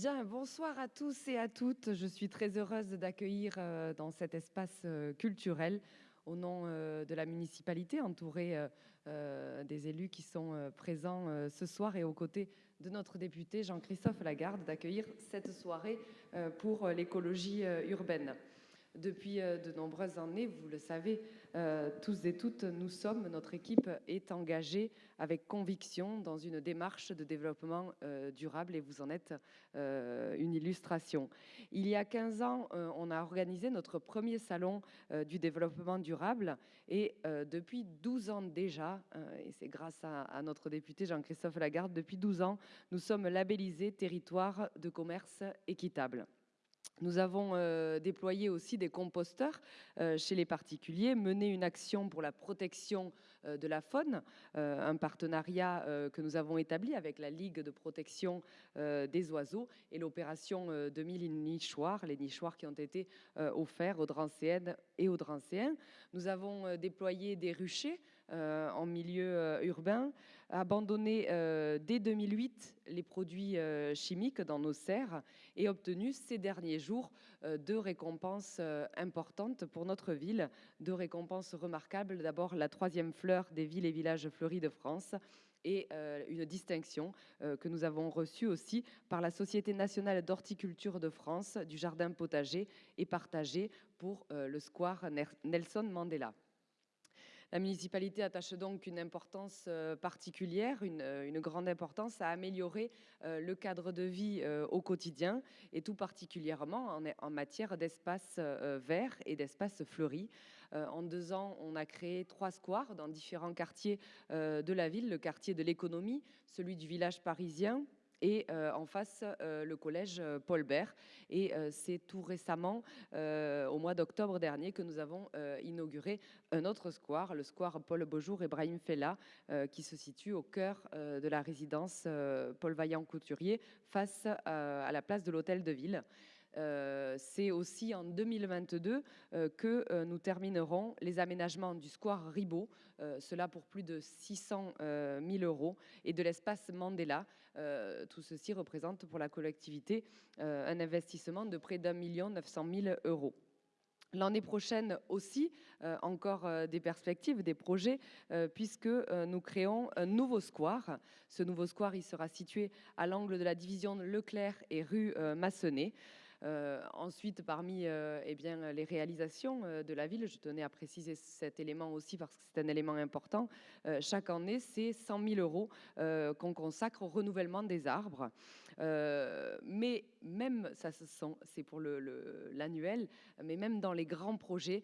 Bien, bonsoir à tous et à toutes. Je suis très heureuse d'accueillir euh, dans cet espace euh, culturel au nom euh, de la municipalité, entourée des élus qui sont présents ce soir et aux côtés de notre député Jean-Christophe Lagarde, d'accueillir cette soirée pour l'écologie urbaine. Depuis euh, de nombreuses années, vous le savez euh, tous et toutes, nous sommes, notre équipe est engagée avec conviction dans une démarche de développement euh, durable et vous en êtes une illustration. Il y a 15 ans, on a organisé notre premier salon du développement durable et depuis 12 ans déjà, et c'est grâce à, notre député Jean-Christophe Lagarde, depuis 12 ans, nous sommes labellisés territoire de commerce équitable. Nous avons euh, déployé aussi des composteurs euh, chez les particuliers, mené une action pour la protection euh, de la faune, un partenariat que nous avons établi avec la Ligue de protection des oiseaux et l'opération 2000 nichoirs, les nichoirs qui ont été offerts aux Drancéennes et aux Drancéens. Nous avons déployé des ruchers en milieu urbain, abandonné dès 2008 les produits chimiques dans nos serres et obtenu ces derniers jours euh, deux récompenses euh, importantes pour notre ville, deux récompenses remarquables. D'abord, la troisième fleur des villes et villages fleuris de France et euh, une distinction que nous avons reçue aussi par la Société nationale d'horticulture de France du jardin potager et partagé pour le square Nelson Mandela. La municipalité attache donc une importance euh, particulière, euh, une, grande importance à améliorer euh, le cadre de vie au quotidien et tout particulièrement en, matière d'espaces verts et d'espaces fleuris. En deux ans, on a créé trois squares dans différents quartiers de la ville, le quartier de l'économie, celui du village parisien, et euh, en face euh, le collège euh, Paul Bert. Et c'est tout récemment, au mois d'octobre dernier, que nous avons inauguré un autre square, le square Paul Beaujour et Brahim Fella, qui se situe au cœur de la résidence Paul Vaillant Couturier, face à la place de l'hôtel de ville. Euh, c'est aussi en 2022 euh, que euh, nous terminerons les aménagements du square Ribot, cela pour plus de 600 000 euros, et de l'espace Mandela. tout ceci représente pour la collectivité un investissement de près d'un million 900 000 euros. L'année prochaine aussi, encore des perspectives, des projets, puisque nous créons un nouveau square. Ce nouveau square, il sera situé à l'angle de la division Leclerc et rue Massonnet. Euh, ensuite, parmi euh, eh les réalisations euh, de la ville, je tenais à préciser cet élément aussi parce que c'est un élément important. chaque année, c'est 100 000 euros qu'on consacre au renouvellement des arbres. mais même, ça c'est pour l'annuel, mais même dans les grands projets,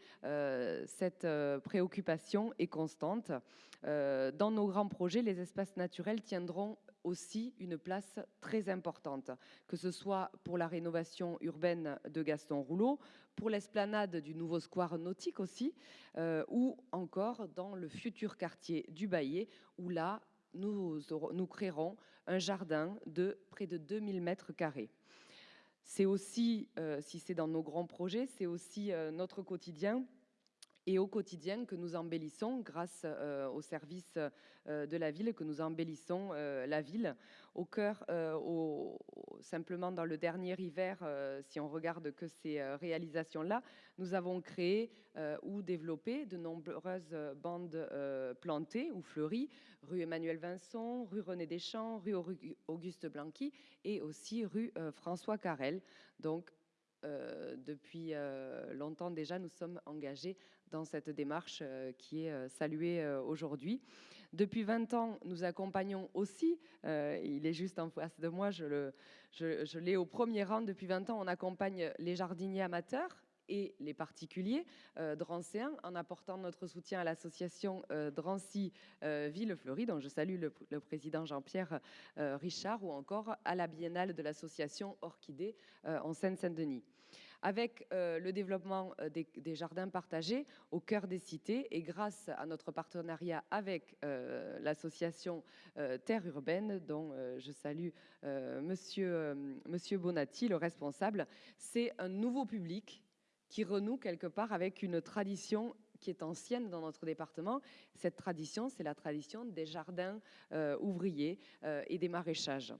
cette préoccupation est constante. dans nos grands projets, les espaces naturels tiendront aussi une place très importante, que ce soit pour la rénovation urbaine de Gaston Rouleau, pour l'esplanade du nouveau square nautique aussi, euh, ou encore dans le futur quartier du Baillet, où là, nous, créerons un jardin de près de 2000 mètres carrés. C'est aussi, euh, si c'est dans nos grands projets, c'est aussi euh, notre quotidien et au quotidien que nous embellissons grâce euh, au service euh, de la ville, que nous embellissons euh, la ville. Au cœur, au, simplement dans le dernier hiver, si on regarde que ces réalisations-là, nous avons créé ou développé de nombreuses bandes plantées ou fleuries, rue Emmanuel Vincent, rue René Deschamps, rue Auguste Blanqui et aussi rue François Carrel. Donc euh, depuis euh, longtemps déjà, nous sommes engagés dans cette démarche euh, qui est saluée aujourd'hui. Depuis 20 ans, nous accompagnons aussi, il est juste en face de moi, je l'ai au premier rang, depuis 20 ans, on accompagne les jardiniers amateurs et les particuliers euh, drancéens en apportant notre soutien à l'association euh, Drancy euh, Ville Fleurie, dont je salue le, président Jean-Pierre Richard, ou encore à la biennale de l'association Orchidée en Seine-Saint-Denis. Avec le développement des, jardins partagés au cœur des cités et grâce à notre partenariat avec l'association Terre Urbaine, dont je salue monsieur, monsieur Bonatti, le responsable, c'est un nouveau public qui renoue quelque part avec une tradition qui est ancienne dans notre département. Cette tradition, c'est la tradition des jardins euh, ouvriers euh, et des maraîchages.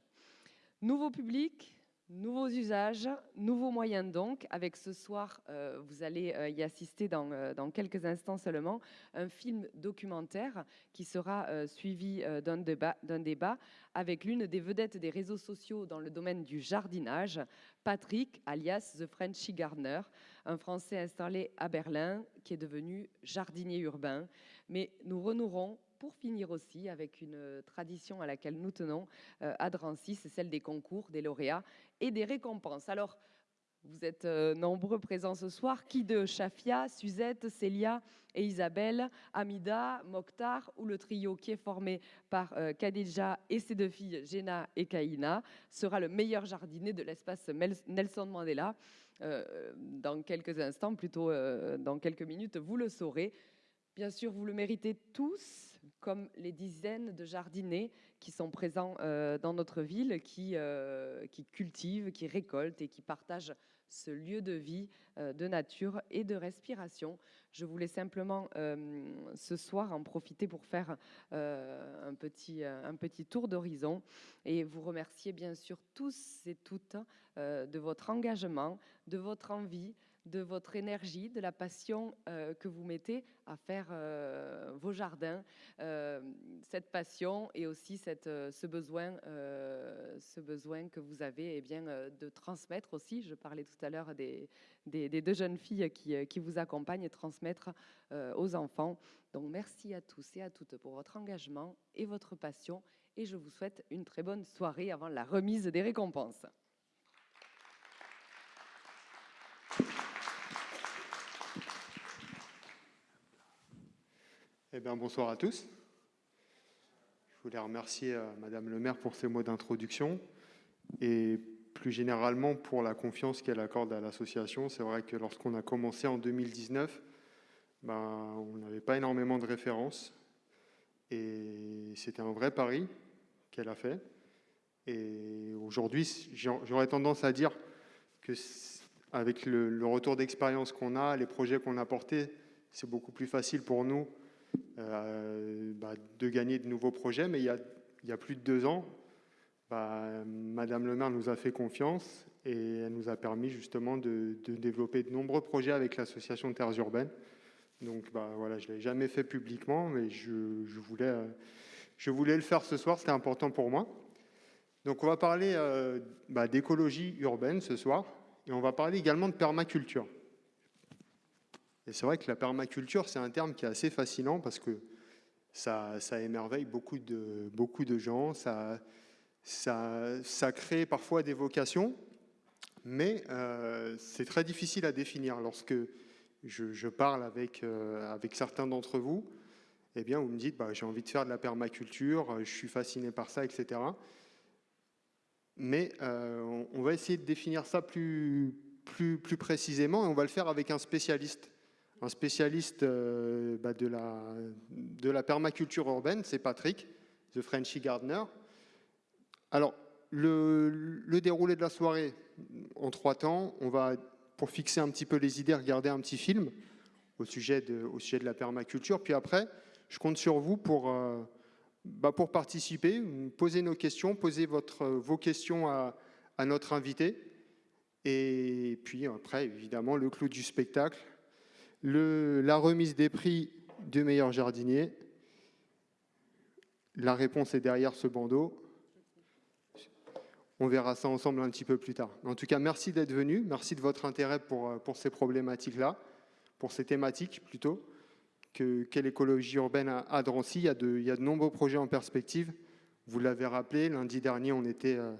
Nouveau public, Nouveaux usages, nouveaux moyens donc. Avec ce soir, euh, vous allez euh, y assister dans, euh, dans, quelques instants seulement, un film documentaire qui sera suivi d'un débat, débat, avec l'une des vedettes des réseaux sociaux dans le domaine du jardinage, Patrick, alias The Frenchy Gardener, un Français installé à Berlin qui est devenu jardinier urbain. Mais nous renouerons pour finir aussi avec une tradition à laquelle nous tenons euh, à Drancy, c'est celle des concours, des lauréats et des récompenses. Alors, vous êtes euh, nombreux présents ce soir. Qui de Chafia, Suzette, Célia et Isabelle, Amida, Mokhtar ou le trio qui est formé par euh, Khadija et ses deux filles, Jenna et Kaina, sera le meilleur jardinier de l'espace Nelson Mandela? Dans quelques instants, plutôt dans quelques minutes, vous le saurez. Bien sûr, vous le méritez tous comme les dizaines de jardiniers qui sont présents euh, dans notre ville, qui, euh, qui, cultivent, qui récoltent et qui partagent ce lieu de vie, euh, de nature et de respiration. Je voulais simplement ce soir en profiter pour faire un, petit, un petit tour d'horizon et vous remercier bien sûr tous et toutes de votre engagement, de votre envie, de votre énergie, de la passion euh, que vous mettez à faire euh, vos jardins, euh, cette passion et aussi ce, besoin, ce besoin que vous avez eh bien, de transmettre aussi. Je parlais tout à l'heure des, des, deux jeunes filles qui, qui vous accompagnent et transmettre aux enfants. Donc merci à tous et à toutes pour votre engagement et votre passion et je vous souhaite une très bonne soirée avant la remise des récompenses. Eh bien, bonsoir à tous. Je voulais remercier euh, Madame le maire pour ses mots d'introduction et plus généralement pour la confiance qu'elle accorde à l'association. C'est vrai que lorsqu'on a commencé en 2019, ben, on n'avait pas énormément de références et c'était un vrai pari qu'elle a fait. Et aujourd'hui, j'aurais tendance à dire que avec le, le retour d'expérience qu'on a, les projets qu'on a portés, c'est beaucoup plus facile pour nous bah, de gagner de nouveaux projets. Mais il y a, plus de deux ans, bah, Madame le maire nous a fait confiance et elle nous a permis justement de, développer de nombreux projets avec l'association Terres Urbaines. Donc bah, voilà, je ne l'ai jamais fait publiquement, mais je, je, voulais, le faire ce soir, c'était important pour moi. Donc on va parler euh, d'écologie urbaine ce soir, et on va parler également de permaculture. Et c'est vrai que la permaculture, c'est un terme qui est assez fascinant parce que ça, émerveille beaucoup de, beaucoup de gens, ça, ça, ça crée parfois des vocations, mais euh, c'est très difficile à définir. Lorsque je, parle avec, euh, avec certains d'entre vous, eh bien, vous me dites, bah, j'ai envie de faire de la permaculture, je suis fasciné par ça, etc. Mais euh, on, va essayer de définir ça plus, plus, plus précisément et on va le faire avec un spécialiste un spécialiste euh, bah, de, la, permaculture urbaine, c'est Patrick, The Frenchy Gardener. Alors, le, déroulé de la soirée, en trois temps, on va, pour fixer un petit peu les idées, regarder un petit film au sujet de, la permaculture. Puis après, je compte sur vous pour, euh, bah, participer, poser nos questions, poser vos questions à notre invité. Et puis après, évidemment, le clou du spectacle, la remise des prix du meilleur jardinier. La réponse est derrière ce bandeau. On verra ça ensemble un petit peu plus tard. En tout cas, merci d'être venu. Merci de votre intérêt pour, euh, ces problématiques-là, pour ces thématiques plutôt. Qu'est l'écologie urbaine à, Drancy il y, a de, nombreux projets en perspective. Vous l'avez rappelé, lundi dernier, on était euh,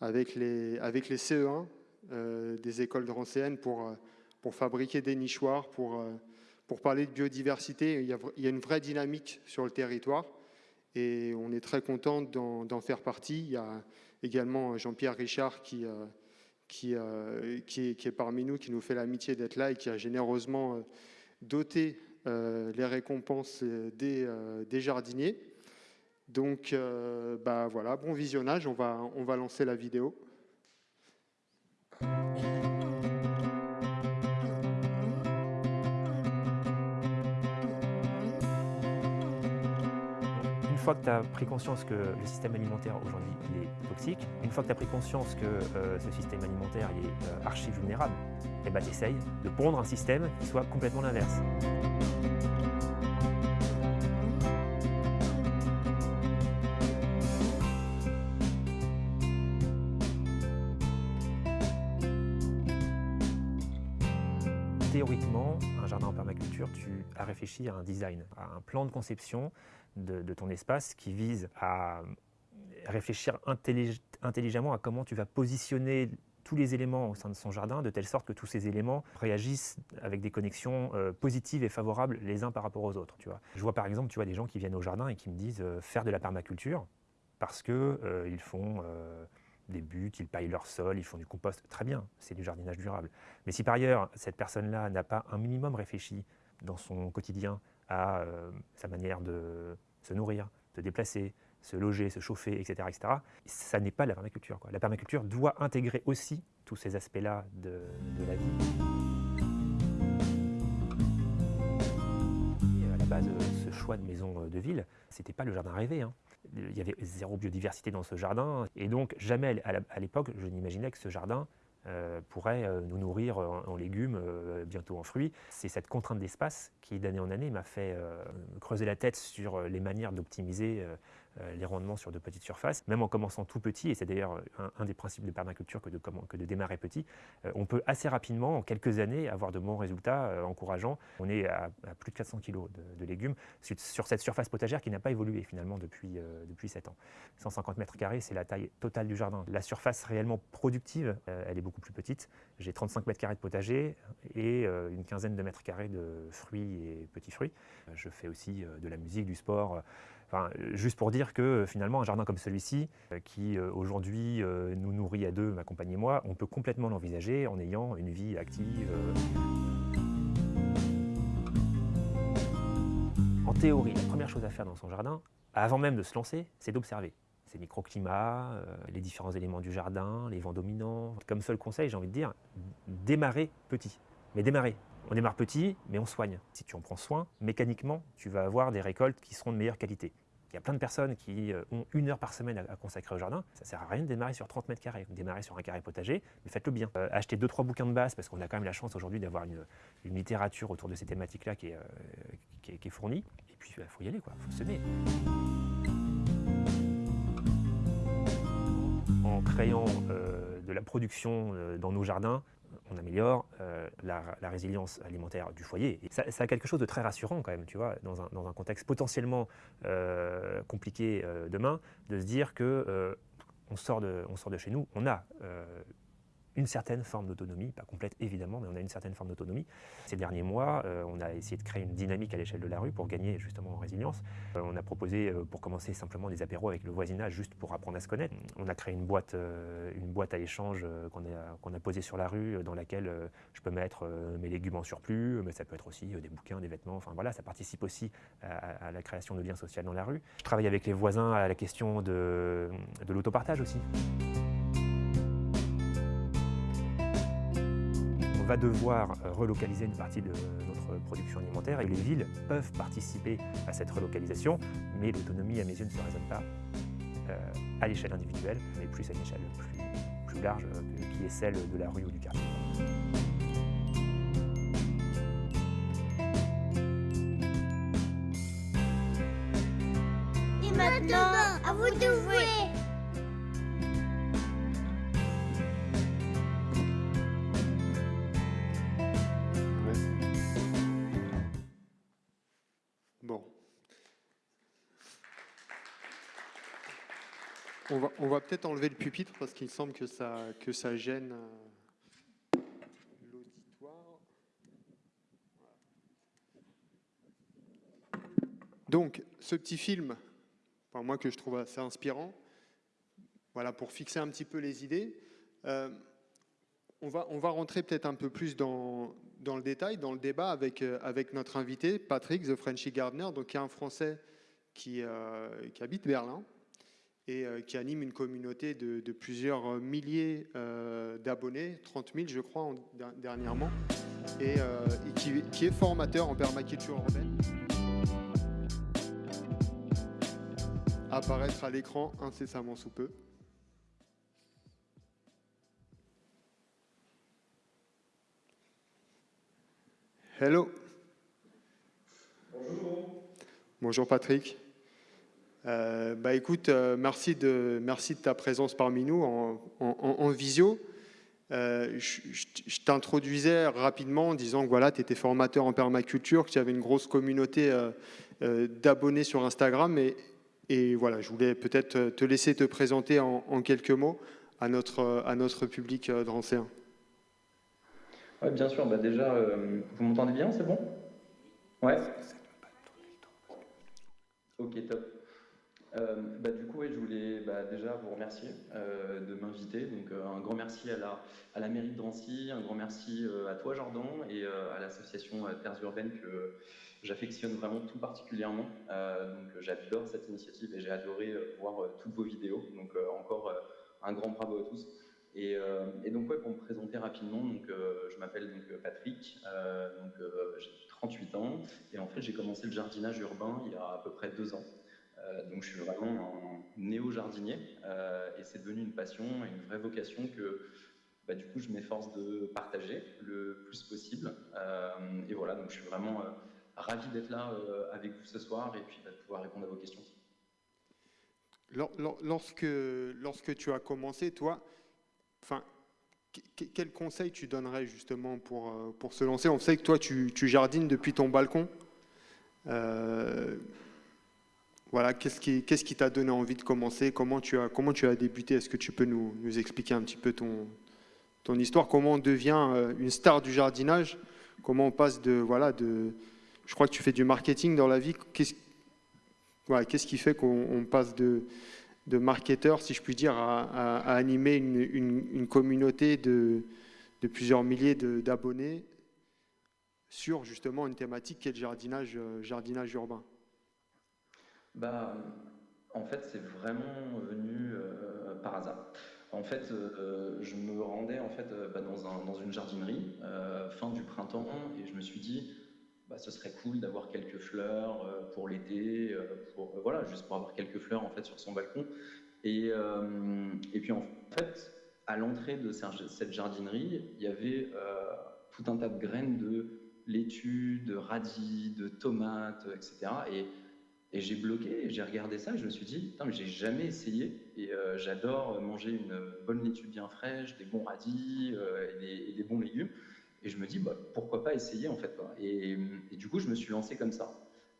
avec les, avec les CE1 euh, des écoles drancéennes pour pour fabriquer des nichoirs, pour, euh, pour parler de biodiversité. Il y, a, une vraie dynamique sur le territoire et on est très content d'en faire partie. Il y a également Jean-Pierre Richard qui, euh, qui, euh, qui, est, qui, est, parmi nous, qui nous fait l'amitié d'être là et qui a généreusement doté les récompenses des, des jardiniers. Donc bah, voilà, bon visionnage, on va, on va lancer la vidéo. Fois que tu as pris conscience que le système alimentaire aujourd'hui est toxique, une fois que tu as pris conscience que euh, ce système alimentaire est euh, archi vulnérable, eh ben, tu essayes de pondre un système qui soit complètement l'inverse. Théoriquement, un jardin en permaculture, tu as réfléchi à un design, à un plan de conception de, ton espace qui vise à réfléchir intelligemment à comment tu vas positionner tous les éléments au sein de son jardin, de telle sorte que tous ces éléments réagissent avec des connexions euh, positives et favorables les uns par rapport aux autres. Tu vois. Je vois par exemple tu vois, des gens qui viennent au jardin et qui me disent euh, faire de la permaculture parce qu'ils euh, ils font des buts, ils paillent leur sol, ils font du compost. Très bien, c'est du jardinage durable. Mais si par ailleurs, cette personne-là n'a pas un minimum réfléchi dans son quotidien à sa manière de se nourrir, se déplacer, se loger, se chauffer, etc. etc. ça n'est pas la permaculture. La permaculture doit intégrer aussi tous ces aspects-là de, la vie. à la base, ce choix de maison de ville, c'était pas le jardin rêvé. Hein. Il y avait zéro biodiversité dans ce jardin. Et donc, jamais à l'époque, je n'imaginais que ce jardin euh, pourrait euh, nous nourrir en, légumes, euh, bientôt en fruits. C'est cette contrainte d'espace qui, d'année en année, m'a fait creuser la tête sur les manières d'optimiser les rendements sur de petites surfaces, même en commençant tout petit, et c'est d'ailleurs un, des principes de permaculture que de, démarrer petit, euh, on peut assez rapidement, en quelques années, avoir de bons résultats euh, encourageants. On est à, plus de 400 kg de, légumes sur, cette surface potagère qui n'a pas évolué finalement depuis, depuis 7 ans. 150 mètres carrés, c'est la taille totale du jardin. La surface réellement productive, elle est beaucoup plus petite. J'ai 35 mètres carrés de potager et une quinzaine de mètres carrés de fruits et petits fruits. Je fais aussi de la musique, du sport, juste pour dire que euh, finalement, un jardin comme celui-ci, euh, qui euh, aujourd'hui nous nourrit à deux, ma compagne et moi, on peut complètement l'envisager en ayant une vie active. En théorie, la première chose à faire dans son jardin, avant même de se lancer, c'est d'observer ces microclimats, les différents éléments du jardin, les vents dominants. Comme seul conseil, j'ai envie de dire, démarrer petit. Mais démarrer. On démarre petit, mais on soigne. Si tu en prends soin, mécaniquement, tu vas avoir des récoltes qui seront de meilleure qualité. Il y a plein de personnes qui euh, ont une heure par semaine à, consacrer au jardin. Ça ne sert à rien de démarrer sur 30 mètres carrés. Démarrer sur un carré potager, mais faites-le bien. Euh, achetez deux, trois bouquins de base, parce qu'on a quand même la chance aujourd'hui d'avoir une, littérature autour de ces thématiques-là qui, euh, est fournie. Et puis, il faut y aller, il faut semer. En créant de la production dans nos jardins, on améliore euh, la, résilience alimentaire du foyer. Et ça, a quelque chose de très rassurant quand même, tu vois, dans un, contexte potentiellement euh, compliqué euh, demain, de se dire que on, sort de, sort de chez nous, on a une certaine forme d'autonomie, pas complète évidemment, mais on a une certaine forme d'autonomie. Ces derniers mois, euh, on a essayé de créer une dynamique à l'échelle de la rue pour gagner justement en résilience. Euh, on a proposé, euh, pour commencer simplement des apéros avec le voisinage, juste pour apprendre à se connaître. On a créé une boîte, une boîte à échange qu'on a, posée sur la rue, dans laquelle je peux mettre mes légumes en surplus, mais ça peut être aussi des bouquins, des vêtements, enfin voilà, ça participe aussi à, la création de liens sociaux dans la rue. Je travaille avec les voisins à la question de l'autopartage aussi. Va devoir euh, relocaliser une partie de notre production alimentaire et les villes peuvent participer à cette relocalisation, mais l'autonomie à mes yeux ne se raisonne pas euh, à l'échelle individuelle, mais plus à une échelle plus, plus large euh, qui est celle de la rue ou du quartier. Et maintenant, à vous de jouer On va, peut-être enlever le pupitre parce qu'il semble que ça, gêne euh, l'auditoire. Donc, ce petit film, moi que je trouve assez inspirant, voilà, pour fixer un petit peu les idées, euh, on, va, rentrer peut-être un peu plus dans, le détail, dans le débat avec, euh, notre invité, Patrick, The Frenchy Gardner, donc qui est un Français qui habite Berlin, et euh, qui anime une communauté de, plusieurs milliers euh, d'abonnés, 30 000 je crois dernièrement, et, euh, qui, est formateur en permaculture urbaine. apparaître à l'écran incessamment sous peu. Hello. Bonjour. Bonjour Patrick. Euh, bah écoute, euh, merci, de, merci de ta présence parmi nous en, visio. Euh, je, t'introduisais rapidement en disant que voilà, tu étais formateur en permaculture, que tu avais une grosse communauté d'abonnés sur Instagram. Et, et, voilà, je voulais peut-être te laisser te présenter en, quelques mots à notre, à notre public drancéen. Oui, bien sûr. Bah déjà, vous m'entendez bien, c'est bon? Ouais? Ok, top. Euh, bah, du coup, je voulais bah, déjà vous remercier euh, de m'inviter. Donc, un grand merci à la, mairie de Drancy, un grand merci à toi, Jordan, et à l'association Terres Urbaines que j'affectionne vraiment tout particulièrement. donc, j'adore cette initiative et j'ai adoré voir toutes vos vidéos. Donc, encore un grand bravo à tous. Euh, et, donc, pour me présenter rapidement, donc, euh, je m'appelle donc Patrick, euh, donc, j'ai 38 ans, et en fait, j'ai commencé le jardinage urbain il y a à peu près deux ans. Donc, je suis vraiment un néo-jardinier, et c'est devenu une passion et une vraie vocation que, bah, du coup, je m'efforce de partager le plus possible. et voilà, donc je suis vraiment ravi d'être là avec vous ce soir et puis bah, de pouvoir répondre à vos questions. Lorsque, lorsque tu as commencé, toi, Enfin, quel conseil tu donnerais justement pour, euh, pour se lancer? On sait que toi, tu, jardines depuis ton balcon. Euh, voilà, qu'est-ce qui t'a donné envie de commencer? Comment tu as comment tu as débuté? Est-ce que tu peux nous, expliquer un petit peu ton histoire? Comment on devient euh, une star du jardinage? Comment on passe de voilà de Je crois que tu fais du marketing dans la vie. Qu'est-ce voilà, qui fait qu'on passe de de marketeurs, si je puis dire, à, animer une, communauté de, plusieurs milliers d'abonnés sur justement une thématique qui est le jardinage, euh, jardinage urbain? Bah, En fait, c'est vraiment venu euh, par hasard. En fait, euh, je me rendais en fait, bah, dans, dans, une jardinerie fin du printemps et je me suis dit, bah, ce serait cool d'avoir quelques fleurs euh, pour l'été, euh, pour euh, voilà, juste pour avoir quelques fleurs en fait sur son balcon. Et, et puis en fait, à l'entrée de cette jardinerie, il y avait tout un tas de graines de laitue, de radis, de tomates, etc. Et, et j'ai bloqué, j'ai regardé ça, et je me suis dit, putain, mais j'ai jamais essayé. Et j'adore manger une bonne laitue bien fraîche, des bons radis et des bons légumes. Et je me dis, bah, pourquoi pas essayer en fait. Et, du coup, je me suis lancé comme ça.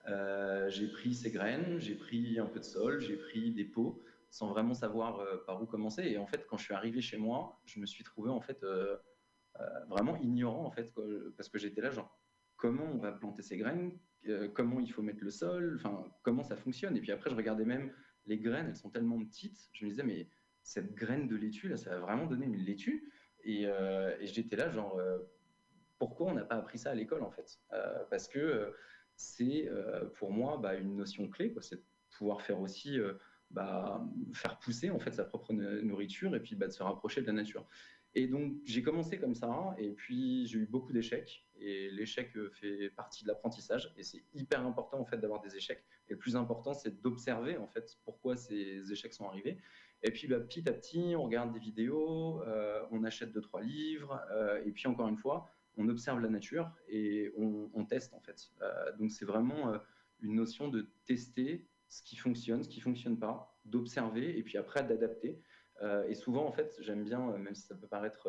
Euh, j'ai pris ces graines, j'ai pris un peu de sol, j'ai pris des pots, sans vraiment savoir euh, par où commencer. Et en fait, quand je suis arrivé chez moi, je me suis trouvé en fait euh, vraiment ignorant en fait, parce que j'étais là genre, comment on va planter ces graines, comment il faut mettre le sol, enfin comment ça fonctionne. Et puis après, je regardais même les graines, elles sont tellement petites, je me disais mais cette graine de laitue là, ça va vraiment donner une laitue. Et, et j'étais là genre pourquoi on n'a pas appris ça à l'école en fait? Euh, Parce que euh, c'est euh, pour moi bah, une notion clé, c'est de pouvoir faire aussi bah, faire pousser en fait sa propre nourriture et puis bah, de se rapprocher de la nature. Et donc j'ai commencé comme ça et puis j'ai eu beaucoup d'échecs et l'échec fait partie de l'apprentissage et c'est hyper important en fait d'avoir des échecs et le plus important c'est d'observer en fait pourquoi ces échecs sont arrivés et puis bah, petit à petit on regarde des vidéos, on achète deux trois livres et puis encore une fois on observe la nature et on, teste en fait. Euh, donc c'est vraiment euh, une notion de tester ce qui fonctionne, ce qui fonctionne pas, d'observer et puis après d'adapter. Euh, et souvent en fait, j'aime bien, même si ça peut paraître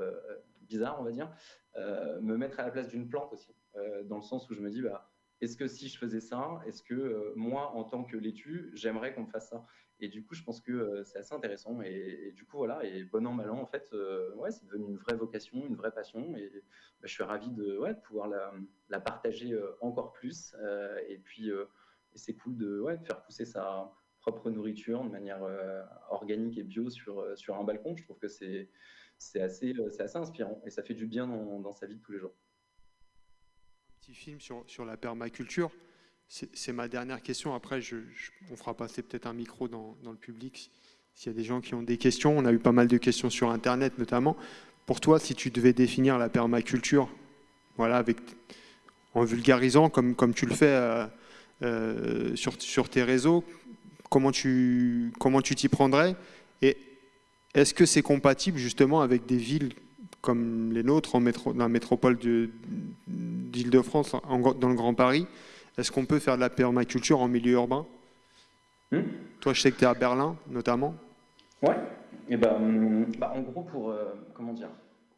bizarre, on va dire, me mettre à la place d'une plante aussi, dans le sens où je me dis bah est-ce que si je faisais ça, est-ce que moi en tant que laitue, j'aimerais qu'on me fasse ça? Et du coup, je pense que euh, c'est assez intéressant. Et, du coup, voilà, et bon an, mal an, en fait, euh, ouais, c'est devenu une vraie vocation, une vraie passion. Et bah, je suis ravi de, ouais, de pouvoir la, partager euh, encore plus. et puis, c'est cool de, ouais, de faire pousser sa propre nourriture de manière organique et bio sur, sur un balcon. Je trouve que c'est assez, assez inspirant et ça fait du bien dans, dans, sa vie de tous les jours. Un petit film sur, sur la permaculture. C'est ma dernière question. Après, on fera passer peut-être un micro dans, le public s'il y a des gens qui ont des questions. On a eu pas mal de questions sur Internet notamment. Pour toi, si tu devais définir la permaculture, voilà, avec, en vulgarisant comme, comme tu le fais euh, euh, sur, sur tes réseaux, comment tu comment tu t'y prendrais Et est-ce que c'est compatible justement avec des villes comme les nôtres, en métro, dans la métropole d'Île-de-France, dans le Grand Paris? Est-ce qu'on peut faire de la permaculture en milieu urbain? Hmm? Toi, je sais que tu es à Berlin, notamment. Ouais. Et eh ben, bah, en gros, pour euh, comment dire,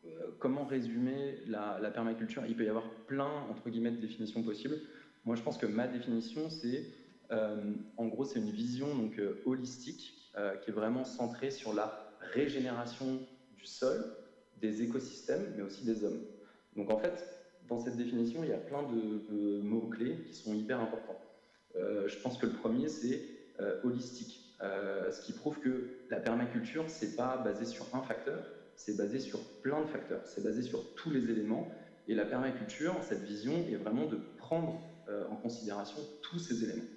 euh, comment résumer la, permaculture Il peut y avoir plein entre guillemets de définitions possibles. Moi, je pense que ma définition, c'est en gros, c'est une vision donc holistique qui est vraiment centrée sur la régénération du sol, des écosystèmes, mais aussi des hommes. Donc en fait, dans cette définition, il y a plein de, mots-clés qui sont hyper importants. Euh, je pense que le premier, c'est euh, holistique, euh, ce qui prouve que la permaculture, c'est pas basé sur un facteur, c'est basé sur plein de facteurs, c'est basé sur tous les éléments. Et la permaculture, cette vision est vraiment de prendre en considération tous ces éléments.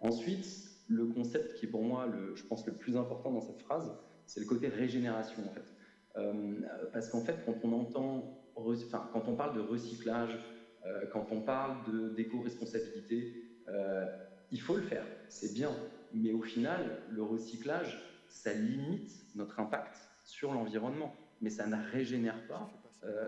Ensuite, le concept qui est pour moi, le, je pense, le plus important dans cette phrase, c'est le côté régénération en fait. Euh, parce qu'en fait, quand on entend, enfin, quand on parle de recyclage, euh, quand on parle d'éco-responsabilité, euh, il faut le faire, c'est bien. Mais au final, le recyclage, ça limite notre impact sur l'environnement, mais ça ne régénère pas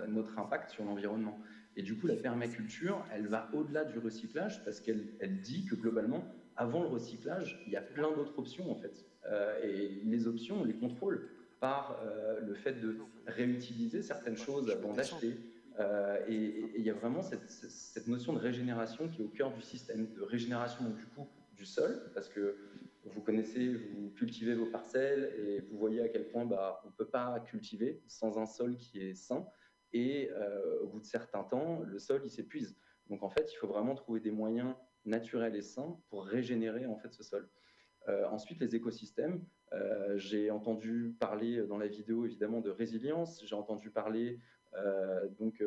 notre impact sur l'environnement. Et du coup, la permaculture, elle va au-delà du recyclage parce qu'elle elle dit que globalement, avant le recyclage, il y a plein d'autres options en fait. Euh, et les options, on les contrôle par euh, le fait de réutiliser certaines choses avant d'acheter. Euh, et il y a vraiment cette, notion de régénération qui est au cœur du système, de régénération du coup du sol, parce que vous connaissez, vous cultivez vos parcelles et vous voyez à quel point bah, on ne peut pas cultiver sans un sol qui est sain. Et au bout de certains temps, le sol il s'épuise. Donc en fait, il faut vraiment trouver des moyens naturels et sains pour régénérer en fait ce sol. Euh, ensuite, les écosystèmes. Euh, j'ai entendu parler dans la vidéo évidemment de résilience. J'ai entendu parler euh, donc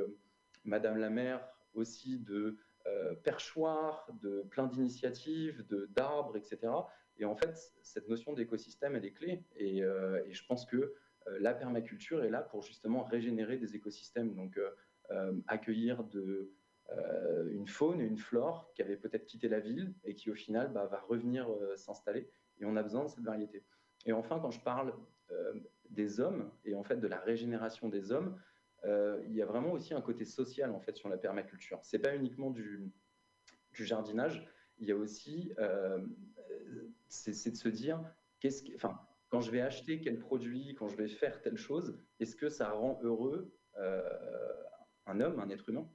Madame la maire aussi de perchoirs, de plein d'initiatives, d'arbres, etc. Et en fait, cette notion d'écosystème, elle est clé. Et, je pense que la permaculture est là pour justement régénérer des écosystèmes, donc accueillir de, euh, une faune et une flore qui avaient peut-être quitté la ville et qui au final bah, va revenir euh, s'installer. Et on a besoin de cette variété. Et enfin, quand je parle euh, des hommes et en fait de la régénération des hommes, il y a vraiment aussi un côté social en fait sur la permaculture. C'est pas uniquement du, du, jardinage, il y a aussi, c'est de se dire, qu'est-ce que, enfin, quand je vais acheter quel produit, quand je vais faire telle chose, est-ce que ça rend heureux un homme, un être humain?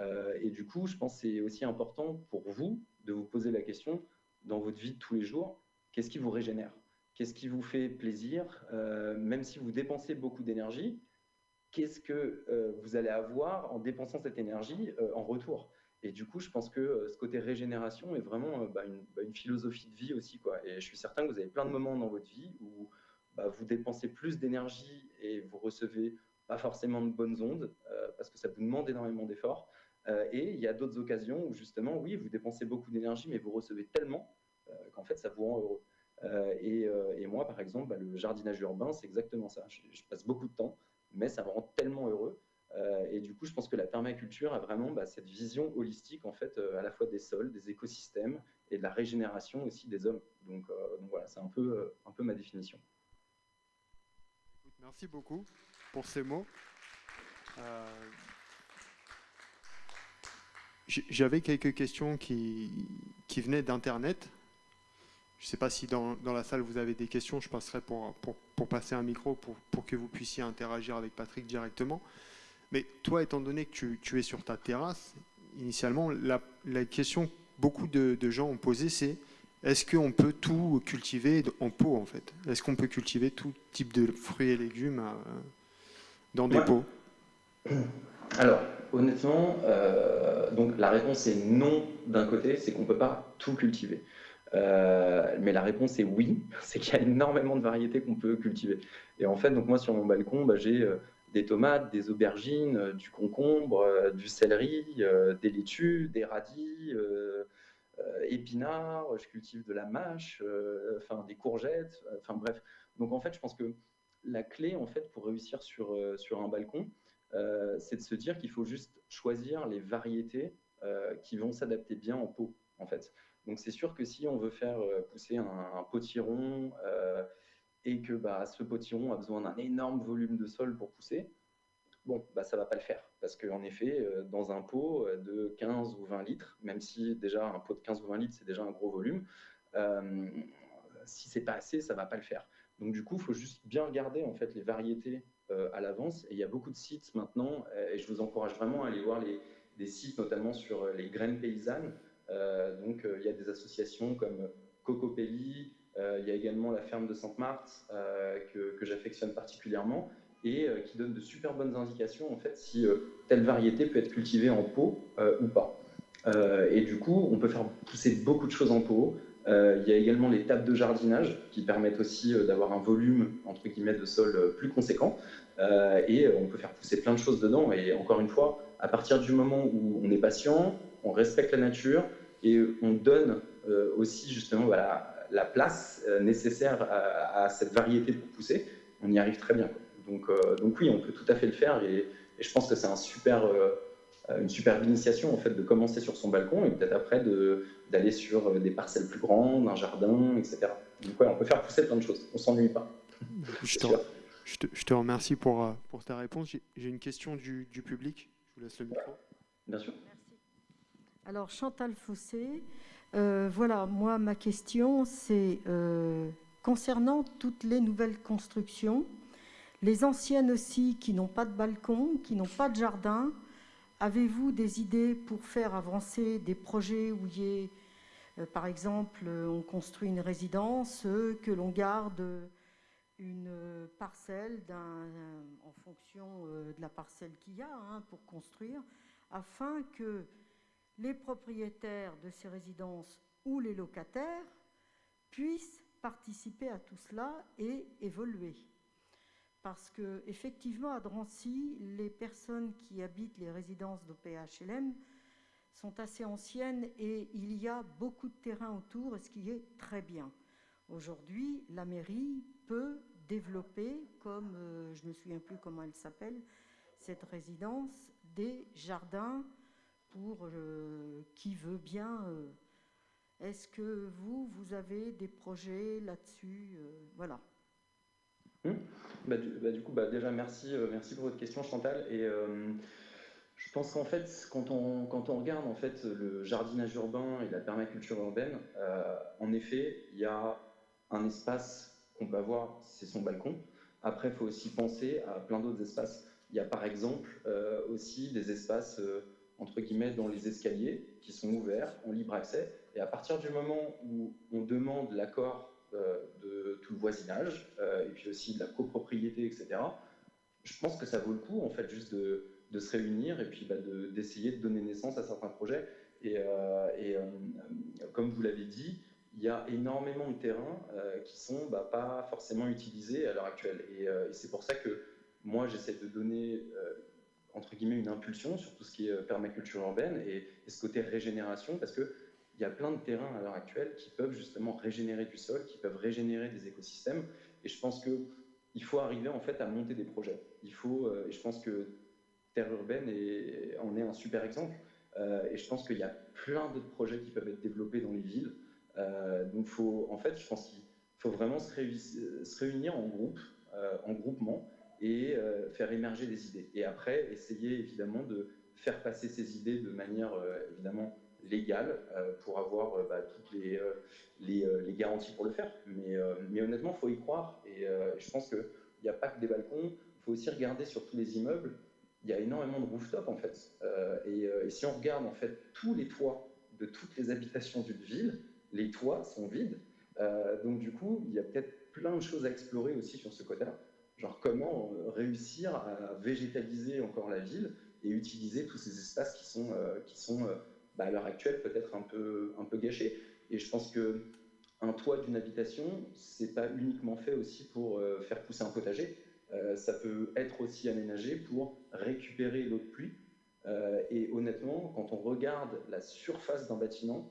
Euh, et du coup, je pense que c'est aussi important pour vous de vous poser la question dans votre vie de tous les jours, qu'est-ce qui vous régénère? Qu'est-ce qui vous fait plaisir? Euh, Même si vous dépensez beaucoup d'énergie, qu'est-ce que euh, vous allez avoir en dépensant cette énergie en retour? Et du coup, je pense que ce côté régénération est vraiment bah, bah, une, philosophie de vie aussi. Et je suis certain que vous avez plein de moments dans votre vie où bah, vous dépensez plus d'énergie et vous recevez pas forcément de bonnes ondes parce que ça vous demande énormément d'efforts. Euh, et il y a d'autres occasions où justement, oui, vous dépensez beaucoup d'énergie, mais vous recevez tellement euh, qu'en fait, ça vous rend heureux. Euh, et, moi, par exemple, bah, le jardinage urbain, c'est exactement ça. Je, passe beaucoup de temps, mais ça me rend tellement heureux. et du coup, je pense que la permaculture a vraiment bah, cette vision holistique, en fait, à la fois des sols, des écosystèmes et de la régénération aussi des hommes. Donc, voilà, c'est un peu, un peu ma définition. Merci beaucoup pour ces mots. J'avais quelques questions qui, qui venaient d'Internet. Je ne sais pas si dans, dans, la salle vous avez des questions, je passerai pour, pour, pour passer un micro pour, pour, que vous puissiez interagir avec Patrick directement. Mais toi, étant donné que tu, tu es sur ta terrasse, initialement, la, la question que beaucoup de, de, gens ont posée, c'est est-ce qu'on peut tout cultiver en pot, en fait? Est-ce qu'on peut cultiver tout type de fruits et légumes euh, dans des pots? Alors, honnêtement, euh, donc la réponse est non d'un côté, c'est qu'on ne peut pas tout cultiver. Euh, mais la réponse est oui, c'est qu'il y a énormément de variétés qu'on peut cultiver. Et en fait, donc moi sur mon balcon, bah, j'ai euh, des tomates, des aubergines, du concombre, du céleri, des laitues, des radis, épinards, je cultive de la mâche, enfin des courgettes, enfin bref. Donc en fait, je pense que la clé en fait pour réussir sur, sur un balcon, c'est de se dire qu'il faut juste choisir les variétés euh, qui vont s'adapter bien en pot, en fait. Donc c'est sûr que si on veut faire pousser un, potiron et que bah, ce potiron a besoin d'un énorme volume de sol pour pousser, bon, bah, ça ne va pas le faire. Parce qu'en effet, dans un pot de 15 ou 20 litres, même si déjà un pot de 15 ou 20 litres, c'est déjà un gros volume, si c'est pas assez, ça ne va pas le faire. Donc du coup, il faut juste bien regarder en fait les variétés à l'avance. Et il y a beaucoup de sites maintenant, et je vous encourage vraiment à aller voir les, des sites notamment sur les graines paysannes. donc il y a des associations comme Cocopelli, euh, il y a également la ferme de Sainte-Marthe euh, que, j'affectionne particulièrement et euh, qui donne de super bonnes indications en fait si telle variété peut être cultivée en pot ou pas. et du coup, on peut faire pousser beaucoup de choses en pot. Il y a également les tables de jardinage qui permettent aussi d'avoir un volume entre guillemets de sol plus conséquent. et on peut faire pousser plein de choses dedans. Et encore une fois, à partir du moment où on est patient, on respecte la nature et on donne aussi justement voilà, la place euh, nécessaire à, cette variété pour pousser, on y arrive très bien. Donc, euh, donc oui, on peut tout à fait le faire et, je pense que c'est un super, euh, une superbe initiation en fait de commencer sur son balcon et peut-être après d'aller sur des parcelles plus grandes, un jardin, etc. Donc ouais, on peut faire pousser plein de choses, on s'ennuie pas. Je te, je, te, remercie pour, pour ta réponse. J'ai une question du, du, public. Je vous laisse le micro. Bien sûr. Merci. Alors Chantal Fossé, euh, voilà, moi, ma question, c'est euh, concernant toutes les nouvelles constructions, les anciennes aussi qui n'ont pas de balcon, qui n'ont pas de jardin, avez-vous des idées pour faire avancer des projets où il y euh, par exemple, on construit une résidence, que l'on garde une parcelle en fonction de la parcelle qu'il y a hein, pour construire, afin que les propriétaires de ces résidences ou les locataires puissent participer à tout cela et évoluer? Parce que effectivement, à Drancy, les personnes qui habitent les résidences d'OPHLM sont assez anciennes et il y a beaucoup de terrain autour, ce qui est très bien. Aujourd'hui, la mairie peut développer, comme euh, je ne me souviens plus comment elle s'appelle, cette résidence, des jardins pour euh, qui veut bien. Euh, est-ce que vous, vous avez des projets là-dessus Voilà. Hum. Bah, bah, du, coup, bah, déjà, merci, merci pour votre question, Chantal. Et je pense qu'en fait, quand on, regarde en fait, le jardinage urbain et la permaculture urbaine, en effet, il y a un espace qu'on peut avoir, c'est son balcon. Après, il faut aussi penser à plein d'autres espaces. Il y a par exemple aussi des espaces entre guillemets, dans les escaliers qui sont ouverts en libre accès. Et à partir du moment où on demande l'accord euh, de tout le voisinage, euh, et puis aussi de la copropriété, etc., je pense que ça vaut le coup, en fait, juste de, de se réunir et puis bah, d'essayer de, donner naissance à certains projets. Et, euh, et comme vous l'avez dit, il y a énormément de terrains qui sont bah, pas forcément utilisés à l'heure actuelle. Et, et c'est pour ça que moi, j'essaie de donner entre guillemets une impulsion sur tout ce qui est euh, permaculture urbaine et, ce côté régénération parce que il y a plein de terrains à l'heure actuelle qui peuvent justement régénérer du sol, qui peuvent régénérer des écosystèmes. Et je pense que il faut arriver en fait à monter des projets. Il faut, euh, et je pense que Terre urbaine en est un super exemple. Euh, et je pense qu'il y a plein d'autres projets qui peuvent être développés dans les villes. donc faut, en fait, je pense qu'il faut vraiment se, réunir en groupe, en groupement, et euh, faire émerger des idées. Et après, essayer évidemment de faire passer ces idées de manière euh, évidemment légale euh, pour avoir bah, toutes les, les, garanties pour le faire. Mais, honnêtement, il faut y croire. Et je pense qu'il n'y a pas que des balcons, il faut aussi regarder sur tous les immeubles. Il y a énormément de rooftops en fait. Et, si on regarde en fait tous les toits de toutes les habitations d'une ville, les toits sont vides. donc du coup, il y a peut-être plein de choses à explorer aussi sur ce côté-là. Genre comment euh, réussir à végétaliser encore la ville et utiliser tous ces espaces qui sont, euh, euh, bah, à l'heure actuelle peut-être un peu, un peu gâchés. Et je pense que un toit d'une habitation, c'est pas uniquement fait aussi pour faire pousser un potager. ça peut être aussi aménagé pour récupérer l'eau de pluie. et honnêtement, quand on regarde la surface d'un bâtiment,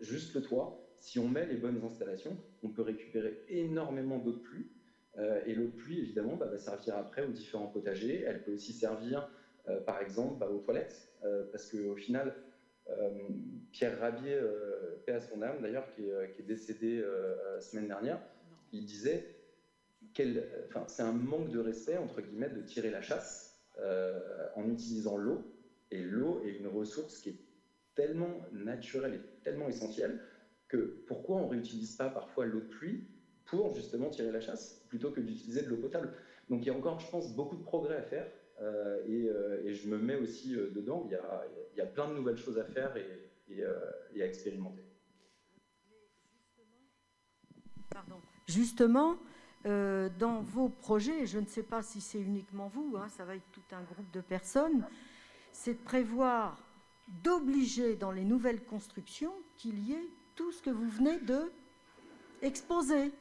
juste le toit, si on met les bonnes installations, on peut récupérer énormément d'eau de pluie euh, et l'eau de pluie, évidemment, bah, va servir après aux différents potagers. Elle peut aussi servir, euh, par exemple, bah, aux toilettes, euh, parce qu'au final, Pierre Rabier, paix à son âme d'ailleurs, qui, est décédé la semaine dernière, il disait c'est un manque de respect, entre guillemets, de tirer la chasse en utilisant l'eau. Et l'eau est une ressource qui est tellement naturelle et tellement essentielle que pourquoi on ne réutilise pas parfois l'eau de pluie pour justement tirer la chasse plutôt que d'utiliser de l'eau potable? Donc il y a encore, je pense, beaucoup de progrès à faire euh, euh, et, je me mets aussi euh, dedans. Il y, a, plein de nouvelles choses à faire et, et, à expérimenter. Pardon. Justement, dans vos projets, je ne sais pas si c'est uniquement vous, hein, ça va être tout un groupe de personnes, c'est de prévoir, d'obliger dans les nouvelles constructions qu'il y ait tout ce que vous venez de exposer.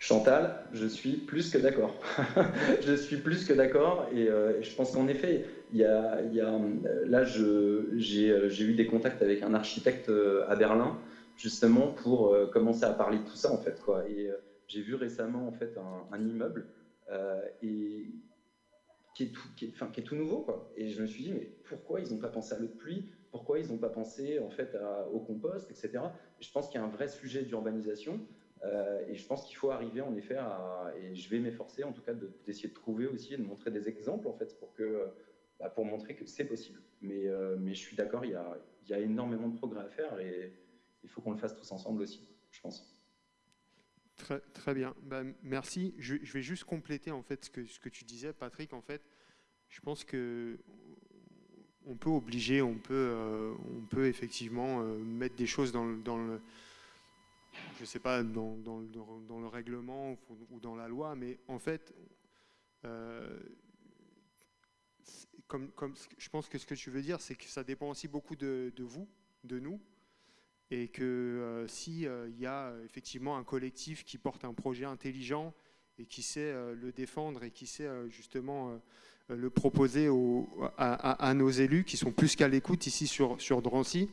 Chantal, je suis plus que d'accord. je suis plus que d'accord et, euh, je pense qu'en effet, il y a, là, j'ai eu des contacts avec un architecte euh, à Berlin justement pour euh, commencer à parler de tout ça en fait. Et j'ai vu récemment en fait un, immeuble et qui est, tout, enfin, qui est tout nouveau. Quoi. Et je me suis dit, mais pourquoi ils n'ont pas pensé à l'eau de pluie? Pourquoi ils n'ont pas pensé en fait au compost, etc. je pense qu'il y a un vrai sujet d'urbanisation. Euh, et je pense qu'il faut arriver en effet à, et je vais m'efforcer en tout cas d'essayer de, trouver aussi et de montrer des exemples en fait pour que, bah, pour montrer que c'est possible. Mais, euh, mais je suis d'accord, il, il, y a énormément de progrès à faire et il faut qu'on le fasse tous ensemble aussi, je pense. Très, très bien, bah, merci. Je, vais juste compléter en fait ce que, tu disais, Patrick. En fait, je pense que on peut obliger, on peut, euh, on peut effectivement mettre des choses dans, dans le je ne sais pas, dans, le règlement ou dans la loi, mais en fait, euh, comme, je pense que ce que tu veux dire, c'est que ça dépend aussi beaucoup de, vous, de nous, et que euh, s'il euh, y a effectivement un collectif qui porte un projet intelligent et qui sait le défendre et qui sait justement le proposer à, nos élus qui sont plus qu'à l'écoute ici sur Drancy,